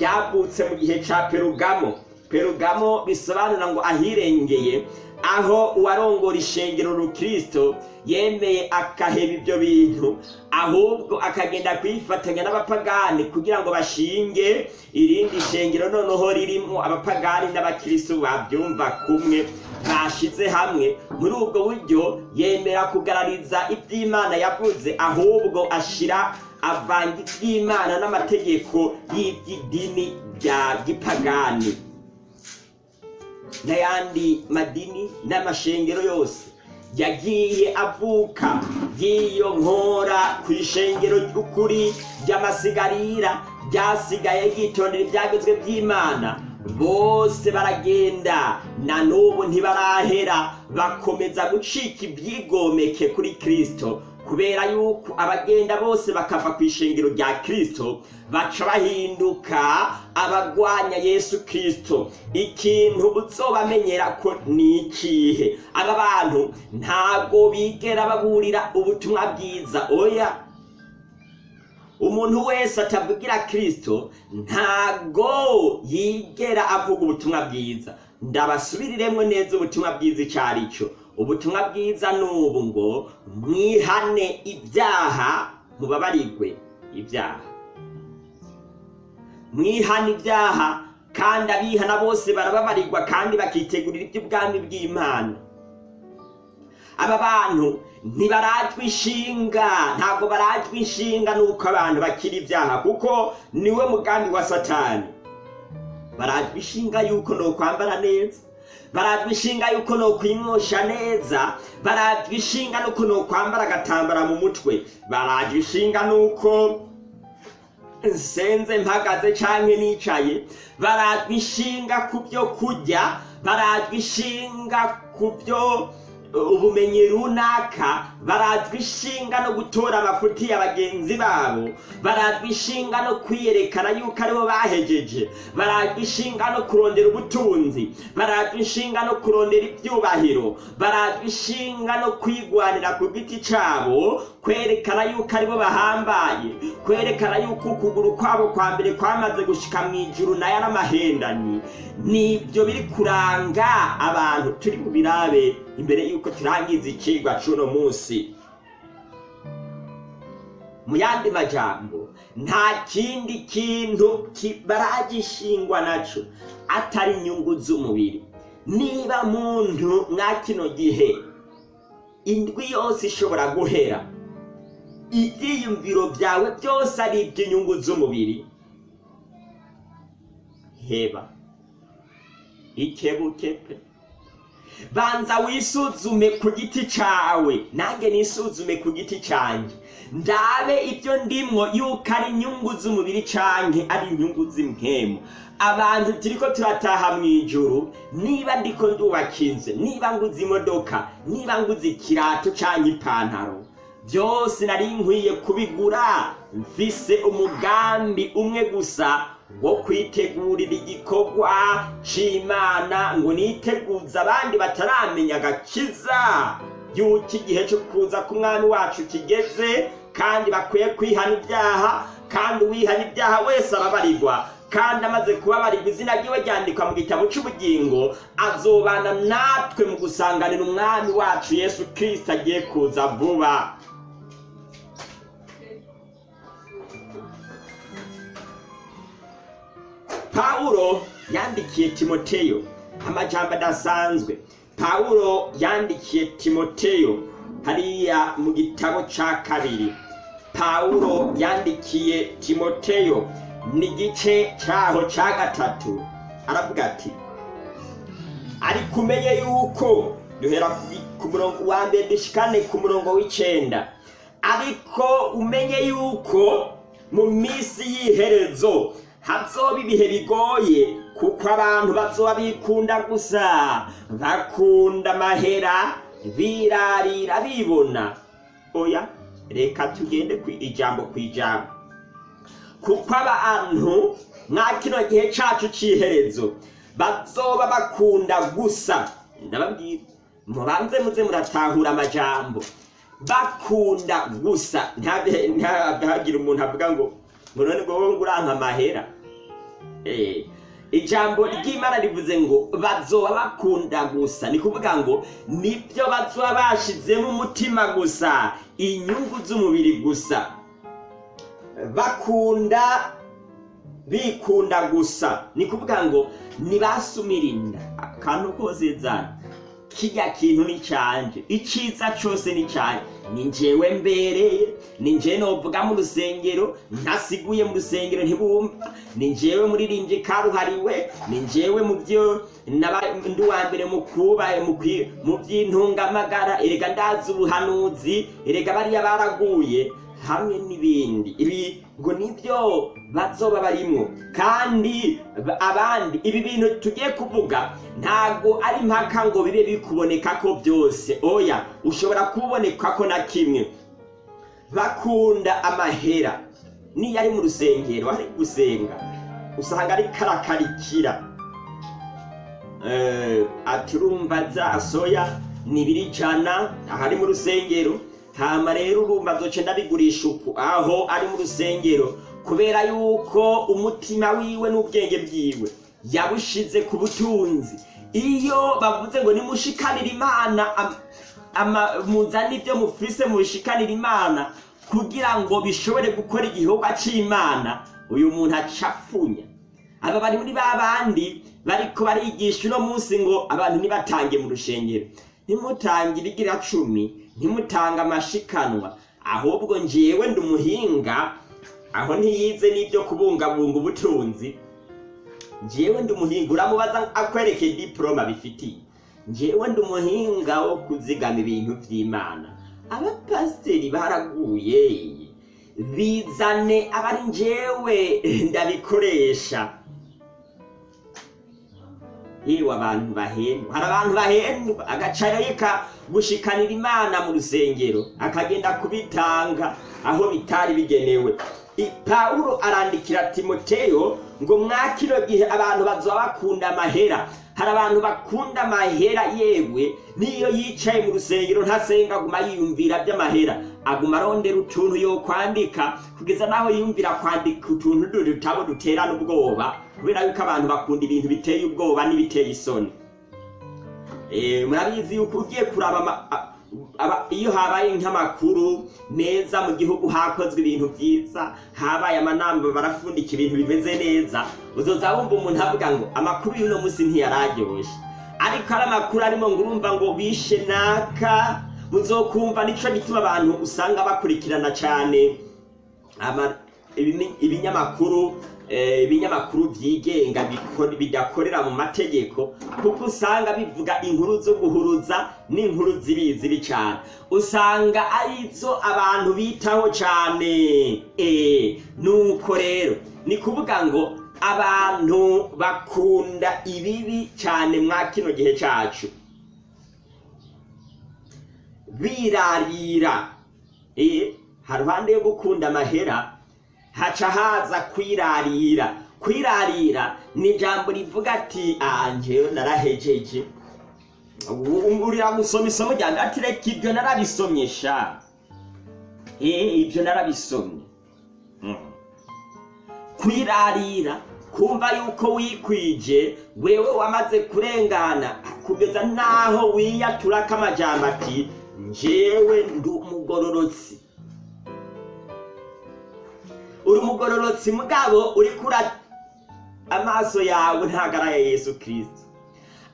ryavutse mu gihe ca perugamo. Perugamo bisobanura ngo ahirengeye aho uwarongora ishengero rukristo yemeye akaheba ibyo bintu ahubwo akagenda kwifatanya n'abapagani kugira ngo bashinge irindi shengero noneho ririmo abapagani n'abakristo babyumva kumwe bashize hamwe. Muri ubwo buryo yemera kugarariza iby'imana yavuze ahubwo ashira avanga iby'imana n'amategeko y'iby'idini rya gipagani. N'ayandi madini n'amashengero yose yagiye avuka y'iyo nkora ku ishengero ry'ukuri ry'amasigarira ryasigaye ryitondera ibyagezwe by'imana bose baragenda na n'ubu ntibarahera bakomeza gucika ibyigomeke kuri kirisito kubera yuko abagenda bose bakava ku ishengero rya kirisito baca bahinduka abagwanya yesu kirisito ikintu uzobamenyera ko ni ikihe? Aba bantu ntabwo bigera baburira ubutumwa bwiza. Oya! Umuntu wese atavugira kirisito ntago yigera avuga ubutumwa bwiza. Ndabasubiriremo neza ubutumwa bwiza icyo ari cyo. Ubutumwa bwiza ni ubu ngo mwihane ibyaha mubabarigwe ibyaha. Mwihane ibyaha kandi abihana bose barababarirwa kandi bakitegurira iby'ubwami bw'imana. Aba bantu ntibarajwe inshinga ntabwo barajwe inshinga nuko abantu bakira ibyaha kuko ni we mugambi wa satani. Barajwe inshinga yuko ni ukwambara neza. Barajwe inshinga yuko ni ukwimosha neza barajwe inshinga nuko ni ukwambara agatambara mu mutwe. Barajwe inshinga nuko nsenze mpagaze canke nicaye. Barajwe inshinga ku byo kurya barajwe inshinga ku byo ubumenyi runaka barajwe inshinga no gutora amafuti ya bagenzi babo barajwe inshinga no kwiyerekana yuko ari bo bahejeje barajwe inshinga no kurondera ubutunzi barajwe inshinga no kurondera ibyubahiro barajwe inshinga no kwigwanira ku giti cyabo kwerekana yuko ari bo bahambaye kwerekana yuko ukuguru kwabo kwa mbere kwamaze gushika mu ijuru na yo ari amahendani ni byo biri kuranga abantu turi birabe. Imbere yuko turangiza icigwa c'uno munsi. Mu yandi majambo nta kindi kintu baragishingwa naco atari inyungu z'umubiri. Niba muntu mwa kino gihe indwi yose ishobora guhera ibyiyumviro byawe byose ari iby'inyungu z'umubiri heba ikebuke pe. Banza wisuzume ku giti cawe. Nanjye nisuzume ku giti cyanjye ndabe ibyo ndimwo yuko ari inyungu z'umubiri canke ari inyungu z'impemu abantu turiko turataha mu ijuru niba ndiko ndubaka inzu niba nguze imodoka niba nguze ikirato canke ipantaro byose nari nkwiye kubigura. Mfise umugambi umwe gusa wo kwitegurira igikorwa c'imana ngo niteguze abandi bataramenya agakiza. Yuko igihe cyo kuza k'umwami wacu kigeze kandi bakwiye kwihana ibyaha kandi uwihana ibyaha wese arabarirwa. Kandi amaze kubabarirwa izina ryiwe ryandikwa mu gitabo cy'ubugingo azobana natwe mu gusanganira umwami wacu yesu kirisita agiye kuza vuba. Pawulo yandikiye timoteyo amajambo adasanzwe. Pawulo yandikiye timoteyo hariya mu gitabo ca kabiri. Pawulo yandikiye timoteyo ni igice caho ca gatatu. Aravuga ati ariko umenye yuko duhera ku murongo wa mbere dushikane ku murongo w'icenda. Ariko umenye yuko mu minsi y'iherezo hazoba ibihe bigoye kuko abantu bazoba bikunda gusa bakunda amahera birarira bibona oya reka tugende ku ijambo ku ijambo kuko abantu mwa kino gihe cacu c'iherezo bazoba bakunda gusa ndababwira mubanze muze muratahura amajambo bakunda gusa ntihagire umuntu avuga ngo ngo none ngo wowe ngo uranka amahera. Eh, ijambo ry'imana rivuze ngo bazoba bakunda gusa. Ni kuvuga ngo ni byo bazoba bashizemo umutima gusa inyungu z'umubiri gusa. Bakunda bikunda gusa. Ni kuvuga ngo ntibasumirinda akantu kose zana. Kirya kintu ni canje iciza cose ni canje ni njyewe mbereye ni njyewe novuga mu rusengero ntasiguye mu rusengero ntibumva. Ni njyewe muririmbyi karuhariwe ni njyewe mu byo ndi uwa mbere mu by'intungamagara. Erega ndazi ubuhanuzi erega bariya baraguye hamwe n'ibindi. Ibi ngo ni byo bazoba barimwo kandi ba- abandi ibi bintu tugiye kuvuga ntabwo ari impaka ngo bibe bikuboneka ko byose. Oya ushobora kuboneka ko na kimwe. Bakunda amahera. Niyo ari mu rusengero ari gusenga. Usanga ari karakarikira. Eh, ati urumva za soya ni ibiri ijana ahari mu rusengero. Hama rero urumva zoce ndabigurisha uku. Aho ari mu rusengero. Kubera yuko umutima wiwe n'ubwenge bwiwe yabushize ku butunzi. Iyo bavuze ngo nimushikanire imana muzane ibyo mufise mubishikanire imana kugira ngo bishobore gukora igikorwa c'imana uyu muntu acapfunya aba bari muri ba bandi bariko barigisha uno munsi ngo abantu ntibatange mu rushengero ntimutange ibigira cumi. Ntimutange amashikanwa. Ahubwo njyewe ndi umuhinga aho ntiyize n'ibyo kubungabunga ubutunzi. Njyewe ndi umuhinga uramubaza akwereke diporoma bifitiye. Njyewe ndi umuhinga wo kuzigama ibintu vy'imana. Abapasiteri baraguye. Bizane abari njyewe ndabikoresha yewe abantu bahendwa hari abantu bahendwa agaca gushikanira imana mu rusengero akagenda kubitanga aho bitari bigenewe. Pawulo arandikira timoteyo ngo mwa kino gihe abantu bazoba bakunda amahera. Hari abantu bakunda amahera yewe niyo yicaye mu rusengero ntasenga aguma yiyumvira by'amahera. Aguma arondera utuntu yo kwandika kugeza n'aho yiyumvira kwandika utuntu dutabo duterana ubwoba kubera yuko abantu bakunda ibintu biteye ubwoba n'ibiteye isoni. Eh, murabizi yuko ugiye kuraba iyo habaye nk'amakuru meza mu gihugu hakozwe ibintu byiza habaye amanama barafundika ibintu bimeze neza uzoza wumva umuntu avuga ngo amakuru y'uno munsi ntiyararyoshe ariko ari amakuru arimo ngo urumva ngo bishe naka. Muzokumva nico gituma abantu usanga bakurikirana cyane ibinyamakuru ibinyamakuru byigenga bidakorera mu mategeko kuko usanga bivuga inkuru zo guhuruza n'inkuru zibi zibi cyane usanga ari zo abantu bitaho cyane eh, nuko rero ni kuvuga ngo abantu bakunda ibibi cyane mwa kino gihe cyacu birarira. Eh, haruhande yo gukunda amahera haca haza kwirarira. Kwirarira ni ijambo rivuga ati "Ah, njyewe narahejeje. Urira gusoma isomo ryanjye ati reka ibyo narabisomye sha eh ibyo narabisomye. Mm. kwirarira kumva yuko wikwije wewe wamaze kurengana kugeza naho wiyaturako amajambo ati njyewe ndi umugororotsi uri umugororotsi mugabo uri kura amaso yawe ntabwo ari aya yesu kirisito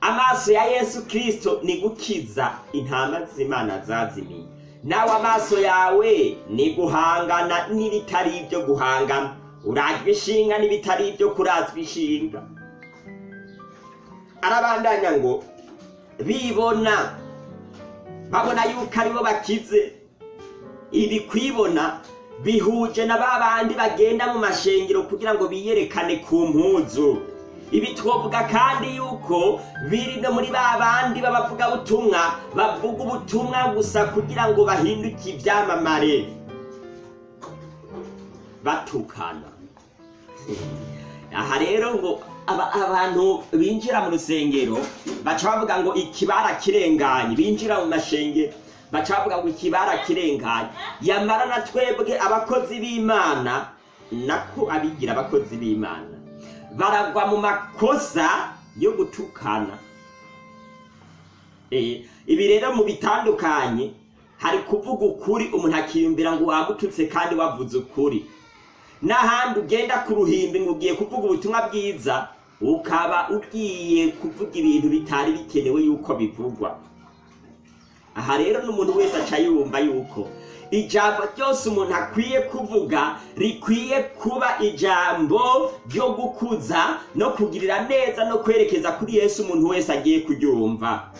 amaso ya yesu kirisito ni gukiza intama z'imana zazimiye. Nawe amaso yawe ni guhangana n'ibitari ibyo guhangana. Urajwe ishinga n'ibitari ibyo kurazwa ishinga. Arabandanya ngo bibona babona yuko ari bo bakize. Ibi kwibona bihuje na ba bandi bagenda mu mashengero kugira ngo biyerekane ku mpuzu. Ibi twovuga kandi yuko biri no muri ba bandi b'abavugabutumwa bavuga ubutumwa gusa kugira ngo bahinduke ibyamamare. Batukana. Aha rero ngo aba- abantu binjira mu rusengero baca bavuga ngo ikibara kirenganye binjira mu mashengero. Baca bavuga ngo ikibara kirenganye yamara na twebwe abakozi b'imana nako abigira abakozi b'imana. Baragwa mu makosa yo gutukana. Eh, ibi rero mu bitandukanye hari kuvuga ukuri umuntu akiyumvira ngo wamututse kandi wavuze ukuri. N'ahandi ugenda ku ruhimbi ngo ugiye kuvuga ubutumwa bwiza ukaba ugiye kuvuga ibintu bitari bikenewe yuko bivugwa. Aha rero n'umuntu wese aca yumva yuko ijambo ryose umuntu akwiye kuvuga rikwiye kuba ijambo ryo gukuza no kugirira neza no kwerekeza kuri yesu umuntu wese agiye kuryumva.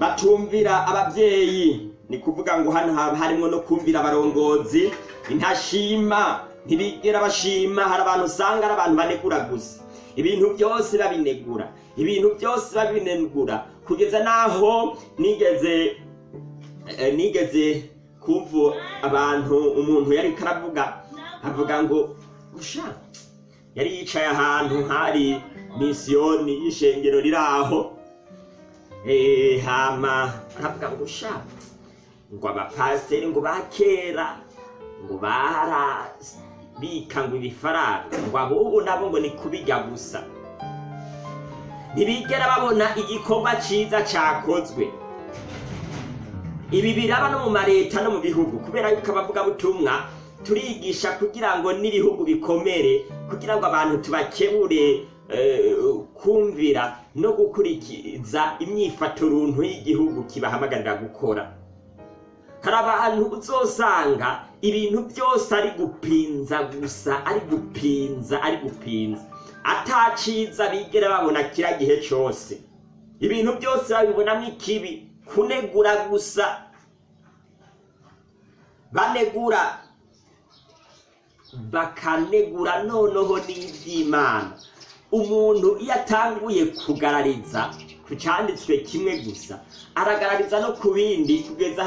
Batumvira ababyeyi ni kuvuga ngo hano harimo no kumvira abarongozi intashima ntibigera bashima hari abantu usanga ari abantu banegura gusa. Ibintu byose babinegura. Ibintu byose babinegura kugeza n'aho nigeze eh, nigeze kumva abantu umuntu yari karavuga avuga ngo usha yari yicaye ahantu hari misiyoni y'ishengero riri aho. Eh, hama aravuga ngo sha ngo abapasiteri ngo bakera ngo barabika ngo ibifaranga ngo abubu nabo ngo ni kubijya gusa. Ntibigera babona igikorwa cyiza cyakozwe ibi biraba no mu mareta no mu bihugu kubera yuko abavugabutumwa turigisha kugira ngo n'ibihugu bikomere kugira ngo abantu tubakebure eh, kumvira no gukurikiza imyifato runtu y'igihugu kibahamagarira gukora. Hari abantu uzosanga ibintu byose ari gupinza gusa ari gupinza ari gupinza. Ataciza bigera babona kira gihe cyose. Ibintu byose babibonamo ikibi. Kunegura gusa. Banegura. Bakanegura noneho n'iby'imana. Umuntu iyo atanguye kugarariza ku cyanditswe kimwe gusa aragarariza no ku bindi kugeza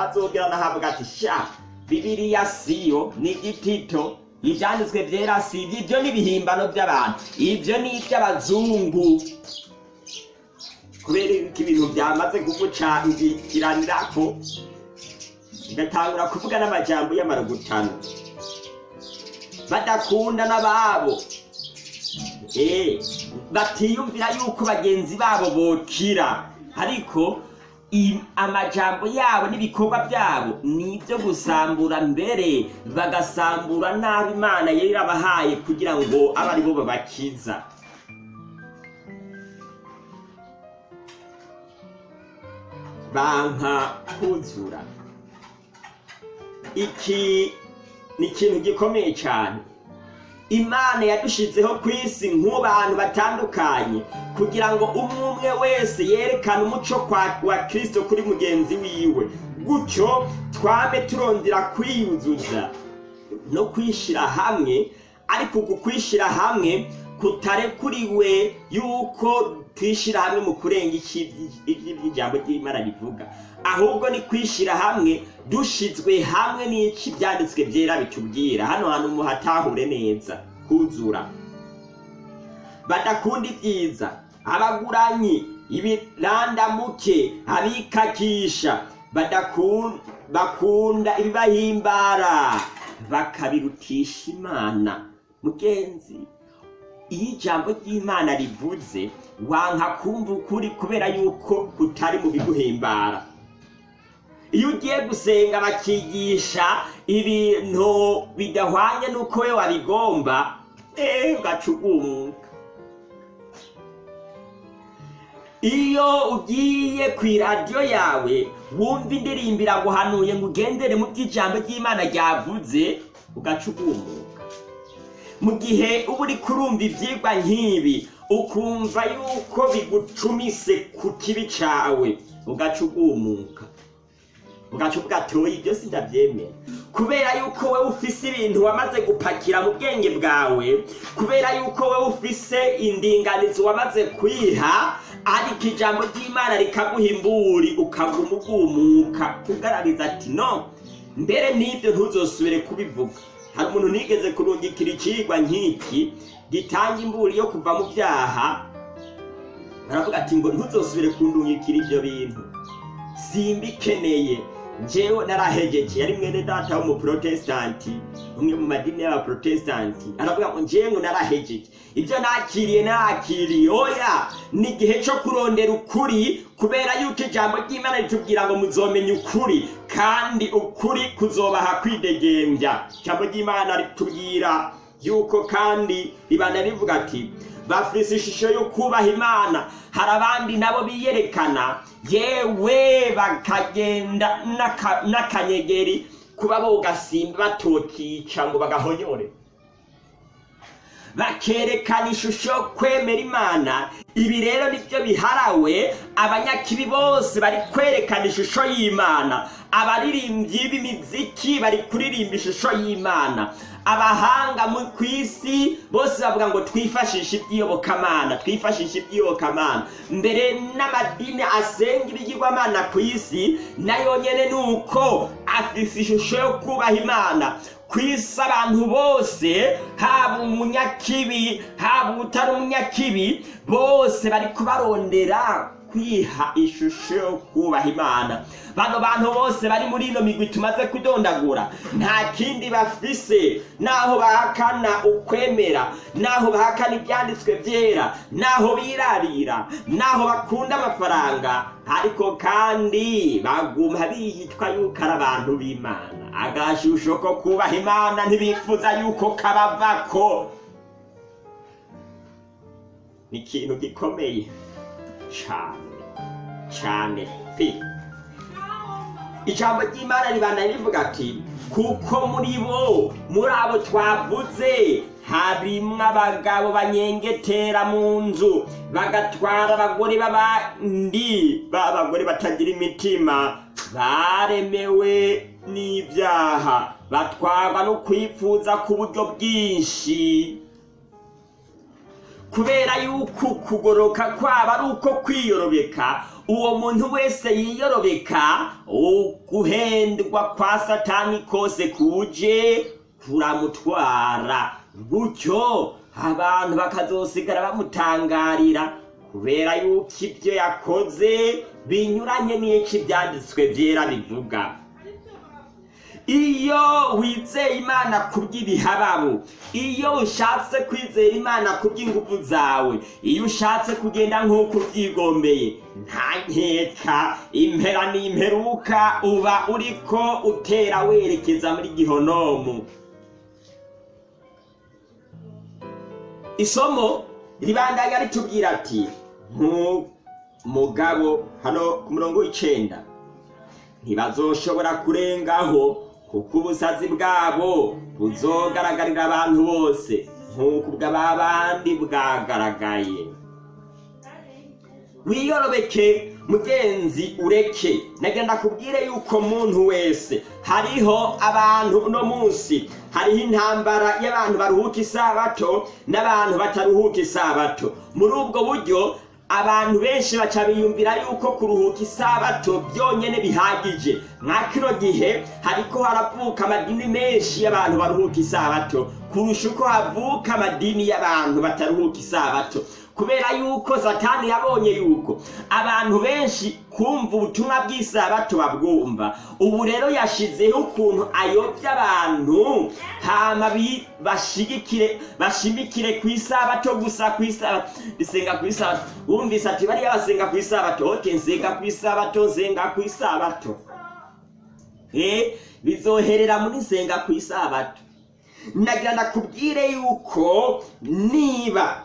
azogera n'ahavuga ati sha bibiriya siyo ni igitito ibyanditswe byera si ibyo ibyo ni ibihimbano by'abantu. Ibyo ni iby'abazungu. Kubera yuko ibintu byamaze kugucangikiranirako bigatangura kuvuga n'amajambo y'amarugutano badakunda n'ababo. Eh, batiyumvira yuko bagenzi babo bokira. Ariko amajambo yabo n'ibikorwa byabo ni ibyo gusambura mbere bagasambura nabi imana yari irabahaye kugira ngo abe ari bo babakiza. Banka kuzura iki ni ikintu gikomeye cyane. Imana yadushizeho ku isi nk'abantu batandukanye. Kugira ngo umwe umwe wese yerekane umuco wa kirisito kuri mugenzi wiwe. Gutyo twame turondera kwiyuzuza no kwishyira hamwe ariko uku kwishyira hamwe kutarekuriwe yuko twishyira hamwe mu kurenga iby'ijambo ry'imana rivuga. Ahubwo ni kwishyira hamwe dushyizwe hamwe n'iki ibyanditswe byera bitubwira. Hano hantu muhatahure neza kuzura badakunda ibyiza abaguranyi ibirandamuke abikakisha bakunda ibibahimbara bakabirutisha imana. Mugenzi iyo ijambo ry'imana rivuze wanka kumva ukuri kubera yuko kutari mu biguhimbara. Iyo ugiye gusenga bakigisha ibintu bidahwanye n'uko we wabigomba eee ugaca ugumuka iyo ugiye ku iradiyo yawe wumva indirimbo iraguhanuye ngo ugendere mu by'ijambo ry'imana ryavuze ugaca ugumuka mu gihe uba uri kurumva ibyigwa nk'ibi ukumva yuko bigucumise ku kibi cyawe ugaca ugumuka. Ugaca uvuga ati oya ibyo sindabyemera kubera yuko wowe ufise ibintu wamaze gupakira mu bwenge bwawe kubera yuko wowe ufise indinganizi wamaze kwiha ariko ijambo ry'imana rikaguha imburi ukaguma ugumuka ugaragaza ati no mbere n'ibyo ntuzosubire kubivuga. Hari umuntu nigeze kurungikira ikigwa nk'iki? Gitanga imburi yo kuva mu byaha baravuga ati ngo ntuzosubire kundungikira ibyo bintu. Simbikeneye. Njyewe narahegeje yari mwene data w'umuprotesitanti umwe mu madini y'abaprotesitanti aravuga ngo njyewe ngo narahegeje ibyo nakiriye nakiriye oya ni igihe cyo kurondera ukuri kubera yuko ijambo ry'imana ritubwira ngo muzomenya ukuri kandi ukuri kuzobaha kwidegembya ijambo ry'imana ritubwira yuko kandi ribana rivuga ati bafise ishusho yo kubaha imana. Hari abandi nabo biyerekana yewe bakagenda n'aka- n'akanyegeri kuba bogasimba batokica ngo bagahonyore. Bakerekana ishusho yo kwemera imana. Ibi rero ni byo biharawe abanyakibi bose bari kwerekana ishusho y'imana. Abaririmbyi b'imiziki bari kuririmba ishusho y'imana. Abahanga mu ku isi bose bavuga ngo twifashishe iby'iyobokamana twifashishe iby'iyobokamana. Mbere n'amadini asenga ibigirwamana ku isi na yo nyene ni uko afise ishusho yo kubaha imana. Ku isi abantu bose haba umunyakibi haba utari umunyakibi bose bari kubarondera. Kwiha ishusho yo kubaha imana. Bano bantu bose bari muri ino migwi tumaze kudondagura nta kindi bafise. Naho bahakana ukwemera naho bahakana ibyanditswe byera naho birarira naho bakunda amafaranga. Ariko kandi baguma biyitwa yuko ari abantu b'imana. Agashusho ko kubaha imana ntibifuza yuko kabavako. Ni ikintu gikomeye cyane cyane pe ijambo ry'imana ribana rivuga ati kuko muri bo muri abo twavuze harimwo abagabo banyengetera mu nzu bagatwara abagore b'abandi b'abagore batagira imitima baremewe n'ibyaha batwarwa no kwifuza ku buryo bwinshi. Kubera yuko ukugoroka kwabo ari uko kwiyorobeka uwo muntu wese yiyorobeka uguhendwa kwa satani kose kuje kuramutwara. Gutyo abantu bakazosigara bamutangarira kubera yuko ibyo yakoze binyuranye n'icyo ibyanditswe byera bivuga. Iyo wizeye imana kubw'ibihababu iyo ushatse kwizera imana kubw'ingufu zawe iyo ushatse kugenda nk'uko ubyigombeye nta nkeka impera n'imperuka uba uriko utera werekeza muri gihonomu. Isomo ribandanya ritubwira ati nk'umugabo hano ku murongo w'icenda ntibazoshobora kurengaho kuko ubusazi bwabo buzogaragarira abantu bose nk'uko ubw'abandi bwagaragaye. Wiyorobeke mugenzi ureke. Nagenda kubwire yuko muntu wese hariho abantu uno munsi. Hariho intambara y'abantu baruhuka isabato n'abantu bataruhuka isabato. Muri ubwo buryo abantu benshi baca biyumvira yuko kuruhuka isabato byonyine bihagije. Nka kino gihe hariko haravuka amadini menshi y'abantu baruhuka isabato. Kurusha uko havuka amadini y'abantu bataruhuka isabato. Kubera yuko satani yabonye yuko abantu benshi kumva ubutumwa bw'isabato babwumva ubu rero yashizeho ukuntu ayobya abantu hama bashigikire bashimikire ku isabato gusa ku isabato bisenga ku isabato. Wumvise ati bariya basenga ku isabato oke nsenga ku isabato nsenga ku isabato. Bizoherera muri nsenga ku isabato. Nagira ndakubwire yuko niba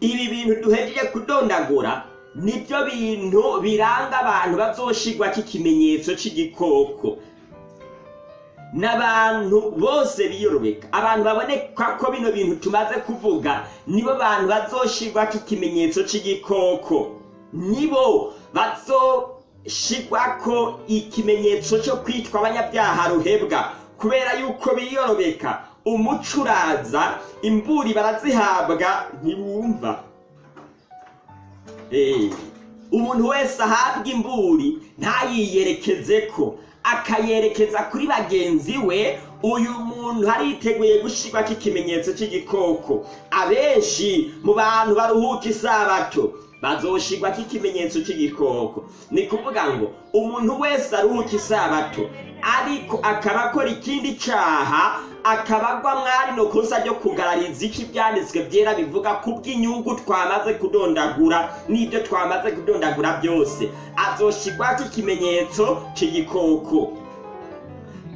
ibi bintu duhejeje kudondagura. Nibyo bintu biranga abantu bazoshigwako ikimenyetso c'igikoko. N'abantu bose biyorobeka abantu baboneka ko bino bintu tumaze kuvuga nibo bantu bazoshigwako ikimenyetso c'igikoko. Nibo bazoshigwako ikimenyetso cyo kwitwa abanyabyaha ruhebwa kubera yuko biyorobeka umuco uraza imburi barazihabwa ntibumva Eh, umuntu wese ahabwa imburi ntayiyerekeze ko akayerekeza kuri bagenzi we uyu muntu hariteguye gushirwako ikimenyetso cy'igikoko abenshi mu bantu baruhuka isabato. Bazoshirwako ikimenyetso cy'igikoko ni kuvuga ngo umuntu wese aruhuka isabato ariko akaba akora ikindi caha akaba agwa mwari no kosa ryo kugarariza iki ibyanditswe byera bivuga ku bw'inyungu twamaze kudondagura n'ibyo twamaze kudondagura byose. Azoshirwako ikimenyetso c'igikoko.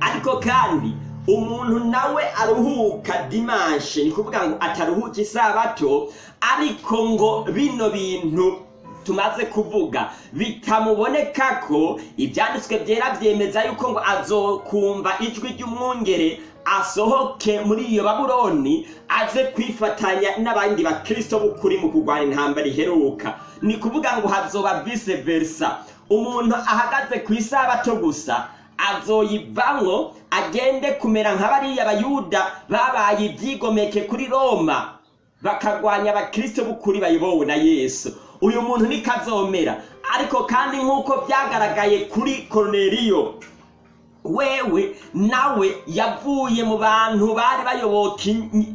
Ariko kandi umuntu nawe aruhuka dimanshe ni kuvuga ngo ataruhuka isabato ariko ngo bino bintu tumaze kuvuga bitamuboneka ko ibyanditswe byera byemeza yuko ngo azokumva ijwi ry'umwungere asohoke muri iyo babuloni aze kwifatanya n'abandi bakristo b'ukuri mu kurwanya intambara iheruka. Ni kuvuga ngo hazoba vice versa. Umuntu ahagaze ku isabato gusa azoyivamwo agende kumera nka bariya bayuda babaye ibyigomeke kuri roma. Bakarwanya abakristo b'ukuri bayobowe na yesu. Uyu muntu niko azomera ariko kandi nk'uko byagaragaye kuri koroneriyo wewe nawe yavuye mu bantu bari bayoboka i-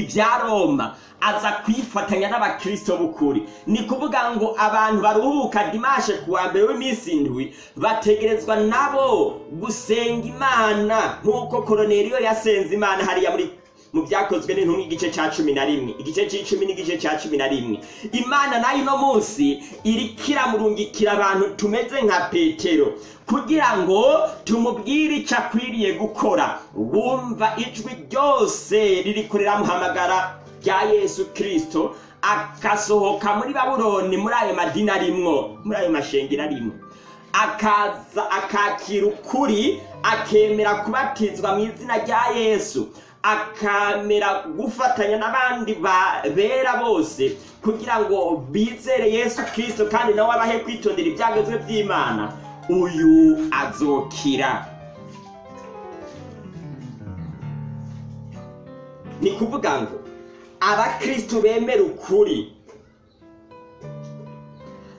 ibya roma aza kwifatanya n'abakristo b'ukuri. Ni kuvuga ngo abantu baruhuka dimashe ku wa mbere w'iminsi indwi bategerezwa nabo gusenga imana. Nk'uko koroneriyo yasenze imana hariya muri mu byakozwe n'intumwa igice cya cumi na rimwe. Igice cy'icumi n'igice cya cumi na rimwe. Imana na yo uno munsi iriko iramurungikira abantu tumeze nka petero kugira ngo tumubwire icyo akwiriye gukora. Wumva ijwi ryose ririko riramuhamagara rya yesu kirisito agasohoka muri babuloni muri ayo madini arimwo muri ayo mashengero arimwo. Akaza akakira ukuri akemera kubatizwa mu izina rya yesu. Akamera gufatanya n'abandi ba- bera bose kugira ngo bizere yesu kirisito kandi nawe abahe kwitondera ibyagezwe by'imana. Uyu azokira. Ni kuvuga ngo abakristo bemera ukuri.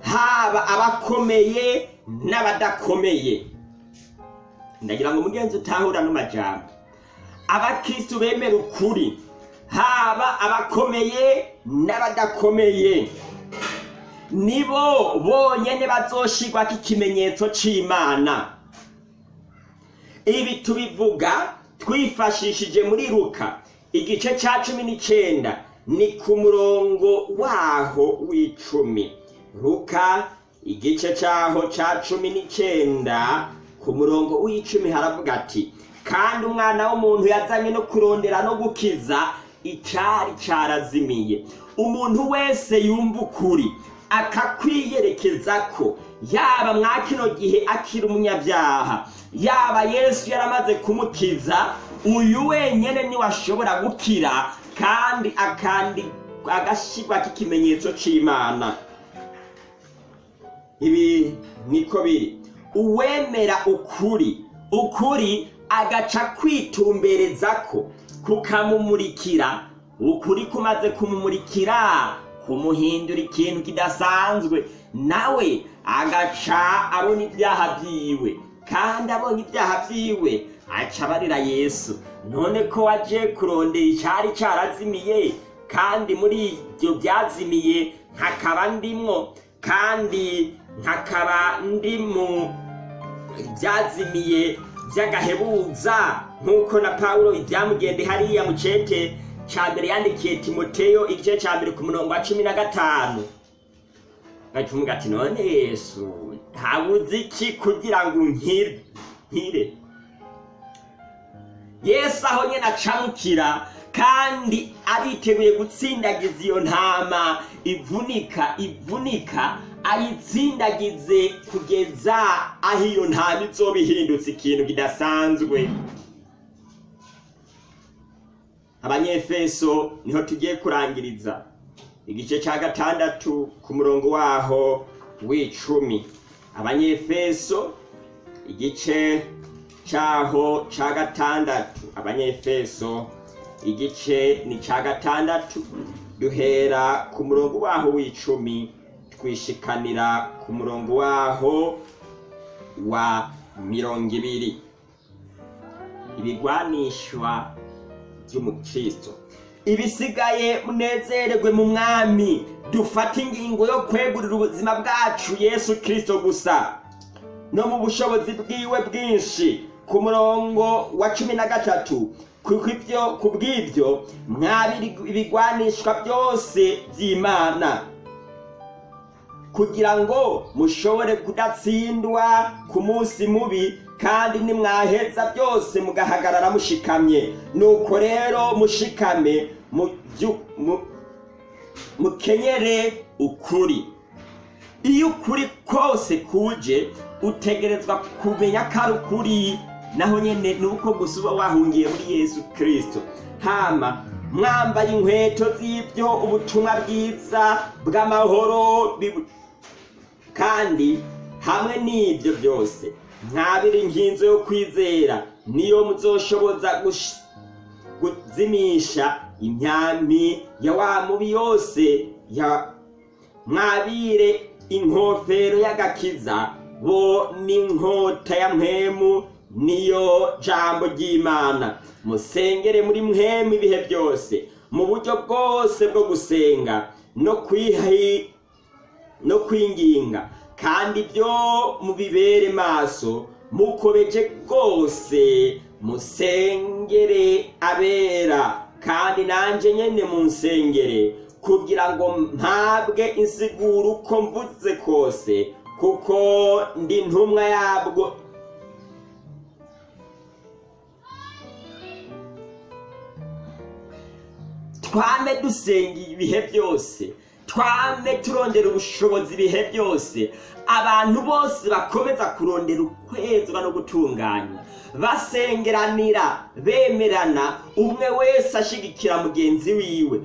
Haba abakomeye n'abadakomeye. Ndagira ngo mugenzi utahura n'amajambo. Abakristo bemera ukuri. Haba abakomeye n'abadakomeye. Nibo bonyene bazoshirwako ikimenyetso c'imana. Ibi tubivuga twifashishije muri luka igice ca cumi n'icenda ni ku murongo waho w'icumi. Luka igice caho ca cumi n'icenda ku murongo w'icumi haravuga ati kandi umwana w'umuntu yazanye no kurondera no gukiza icari carazimiye umuntu wese yumva ukuri akakwiyerekeza ko yaba mwa kino gihe akiri umunyabyaha yaba yesu yaramaze kumukiza uyu wenyene ni we ashobora gukira kandi akandi agashyirwako ikimenyetso c'imana. Ibi niko biri. Uwemera ukuri ukuri agaca kwitumbereza ko kukamumurikira. Ukuri kumaze kumumurikira kumuhindura ikintu kidasanzwe. Nawe agaca abona ibyaha byiwe kandi abonye ibyaha byiwe aca abarira yesu. None ko waje kurondera icyari cyarazimiye kandi muri ibyo byazimiye nkakaba ndimwo kandi nkakaba ndi mu byazimiye by'agahebuza nk'uko na pawulo ibyamugende hariya mu cete cya mbere yandikiye timoteyo igice cya mbere ku murongo wa cumi na gatanu. Gacumuga ati none yesu ntabuze iki kugira ngo nkire yesu aho nyine acamukira kandi ariteguye gutsindagiza iyo ntama ivunika ivunika ayitsindagize kugeza aho iyo ntama izoba ihindutse ikintu kidasanzwe. Abanyefeso ni ho tugiye kurangiriza. Igice cya gatandatu ku murongo waho w'icumi. Abanyefeso igice cyaho cya gatandatu. Abanyefeso igice ni cya gatandatu. Duhera ku murongo waho w'icumi. Twishikanira ku murongo waho wa mirongo ibiri. Ibigwanishwa by'umukristo. Ibisigaye munezererwe mu mwami. Dufate ingingo yo kwegurira ubuzima bwacu yesu kirisito gusa. No mu bushobozi bwiwe bwinshi. Ku murongo wa cumi na gatatu. Ku bw'ibyo mwabiri ibigwanishwa byose by'imana. Kugira ngo mushobore kudatsindwa ku munsi mubi kandi nimwaheza byose mugahagarara mushikamye. Nuko rero mushikame mukenyere ukuri. Iyo ukuri kose kuje utegerezwa kumenya ko ari ukuri naho nyine ni uko gusa uba wahungiye muri yesu kirisito hama mwambaye inkweto z'ibyo ubutumwa bwiza bw'amahoro kandi hamwe n'ibyo byose. Mwabiri inkinzo yo kwizera niyo muzoshoboza kuzimisha imyambi ya wa mubi yose mwabire inkofero y'agakiza bo n'inkota ya mpemu niyo jambo ry'imana. Musengere muri mpemu ibihe byose mu buryo bwose bwo gusenga no no kwinginga. Kandi byo mubibere maso mukobeje rwose musengere abera. Kandi nanjye nyine munsengere kugira ngo mpabwe insiguro uko mvuze kose kuko ndi ntumwa yabwo. Twame dusenga ibihe byose. Twame turondera ubushobozi ibihe byose. Abantu bose bakomeza kurondera ukwezwa no gutunganya. Basengeranira bemerana umwe wese ashigikira mugenzi wiwe.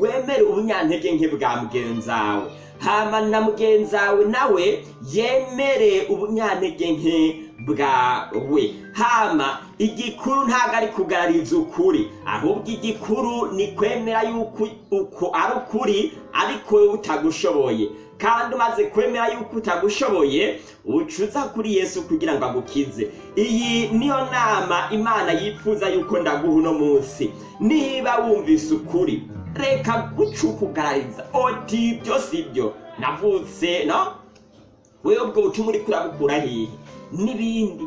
Wemere ubunyantege nke bwa mugenzi wawe hama na mugenzi wawe nawe yemere ubunyantege nke bwawe hama igikuru ntabwo ari kugarariza ukuri. Ahubwo igikuru ni kwemera yuko uko ari ukuri ariko wowe utagushoboye. Kandi umaze kwemera yuko utagushoboye ucuza kuri yesu kugira ngo agukize. Iyi niyo nama imana yifuza yuko ndaguha uno munsi. Niba wumvise ukuri reka guca ukugarariza. Oti ibyo si byo. Navutse no? Wewe ubwo butumwa uri kurabukura hehe n'ibindi.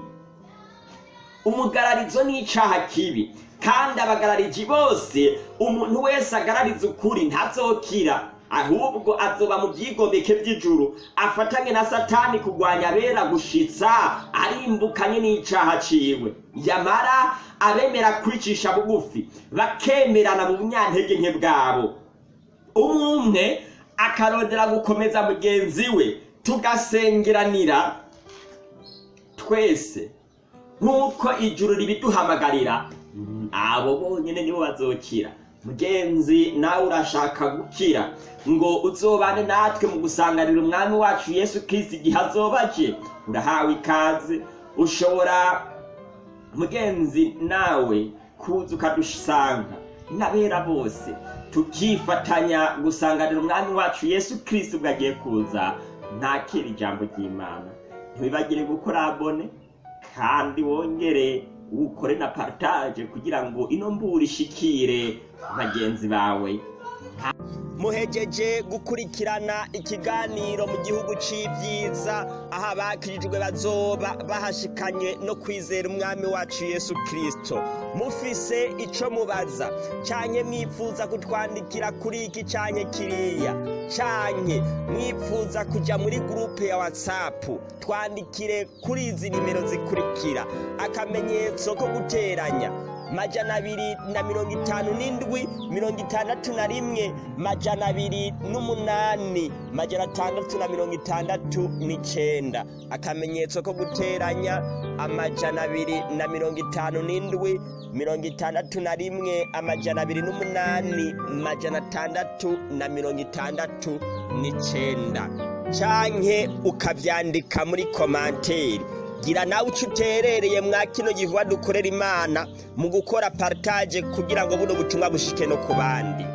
Umugararizo ni icyaha kibi. Kandi abagarariji bose umuntu wese agarariza ukuri ntazokira. Ahubwo azoba mu byigomeke by'ijuru. Afatanye na satani kurwanya abera gushitsa arimbukanye n'icyaha ciwe. Yamara abemera kwicisha bugufi bakemerana mu bunyantege nke bwabo. Umwe akarondera gukomeza mugenzi we tugasengeranira. Twese. Nk'uko ijuru ribiduhamagarira abo bonyine nibo bazokira. Mugenzi nawe urashaka gukira. Ngo uzobane natwe mu gusanganira umwami wacu yesu kirisiti igihe azobaje urahawe ikaze. Ushobora mugenzi nawe kuza ukadusanga. N'abera bose tukifatanya gusanganira umwami wacu yesu kirisiti ubwo agiye kuza. Ntakira ijambo ry'imana. Ntibibagire gukora abone kandi wongere ukore na partage kugira ngo ino mbura ishikire bagenzi bawe. Muhejeje gukurikirana ikiganiro mu gihugu c'ivyiza. Aho abakirijwe bazoba bahashikanye no kwizera umwami wacu yesu kristo. Mufise ico mubaza. Canke mwifuza kutwandikira kuri iki canke kiriya. Canke mwifuza kuja muri gurupe ya whatsapp. Twandikire kuri izi nimero zikurikira. Akamenyetso ko guteranya. Majana abiri na mirongo itanu n'indwi mirongo itandatu na rimwe majana abiri n'umunani majana atandatu na mirongo itandatu n'icenda. Akamenyetso ko guteranya amajana abiri na mirongo itanu n'indwi mirongo itandatu na rimwe amajana abiri n'umunani majana atandatu na mirongo itandatu n'icenda. Canke ukavyandika muri komanteri gira nawe uco uterereye mwa kino gikorwa dukorera imana mu gukora partage kugira ngo buno butumwa bushike no ku bandi.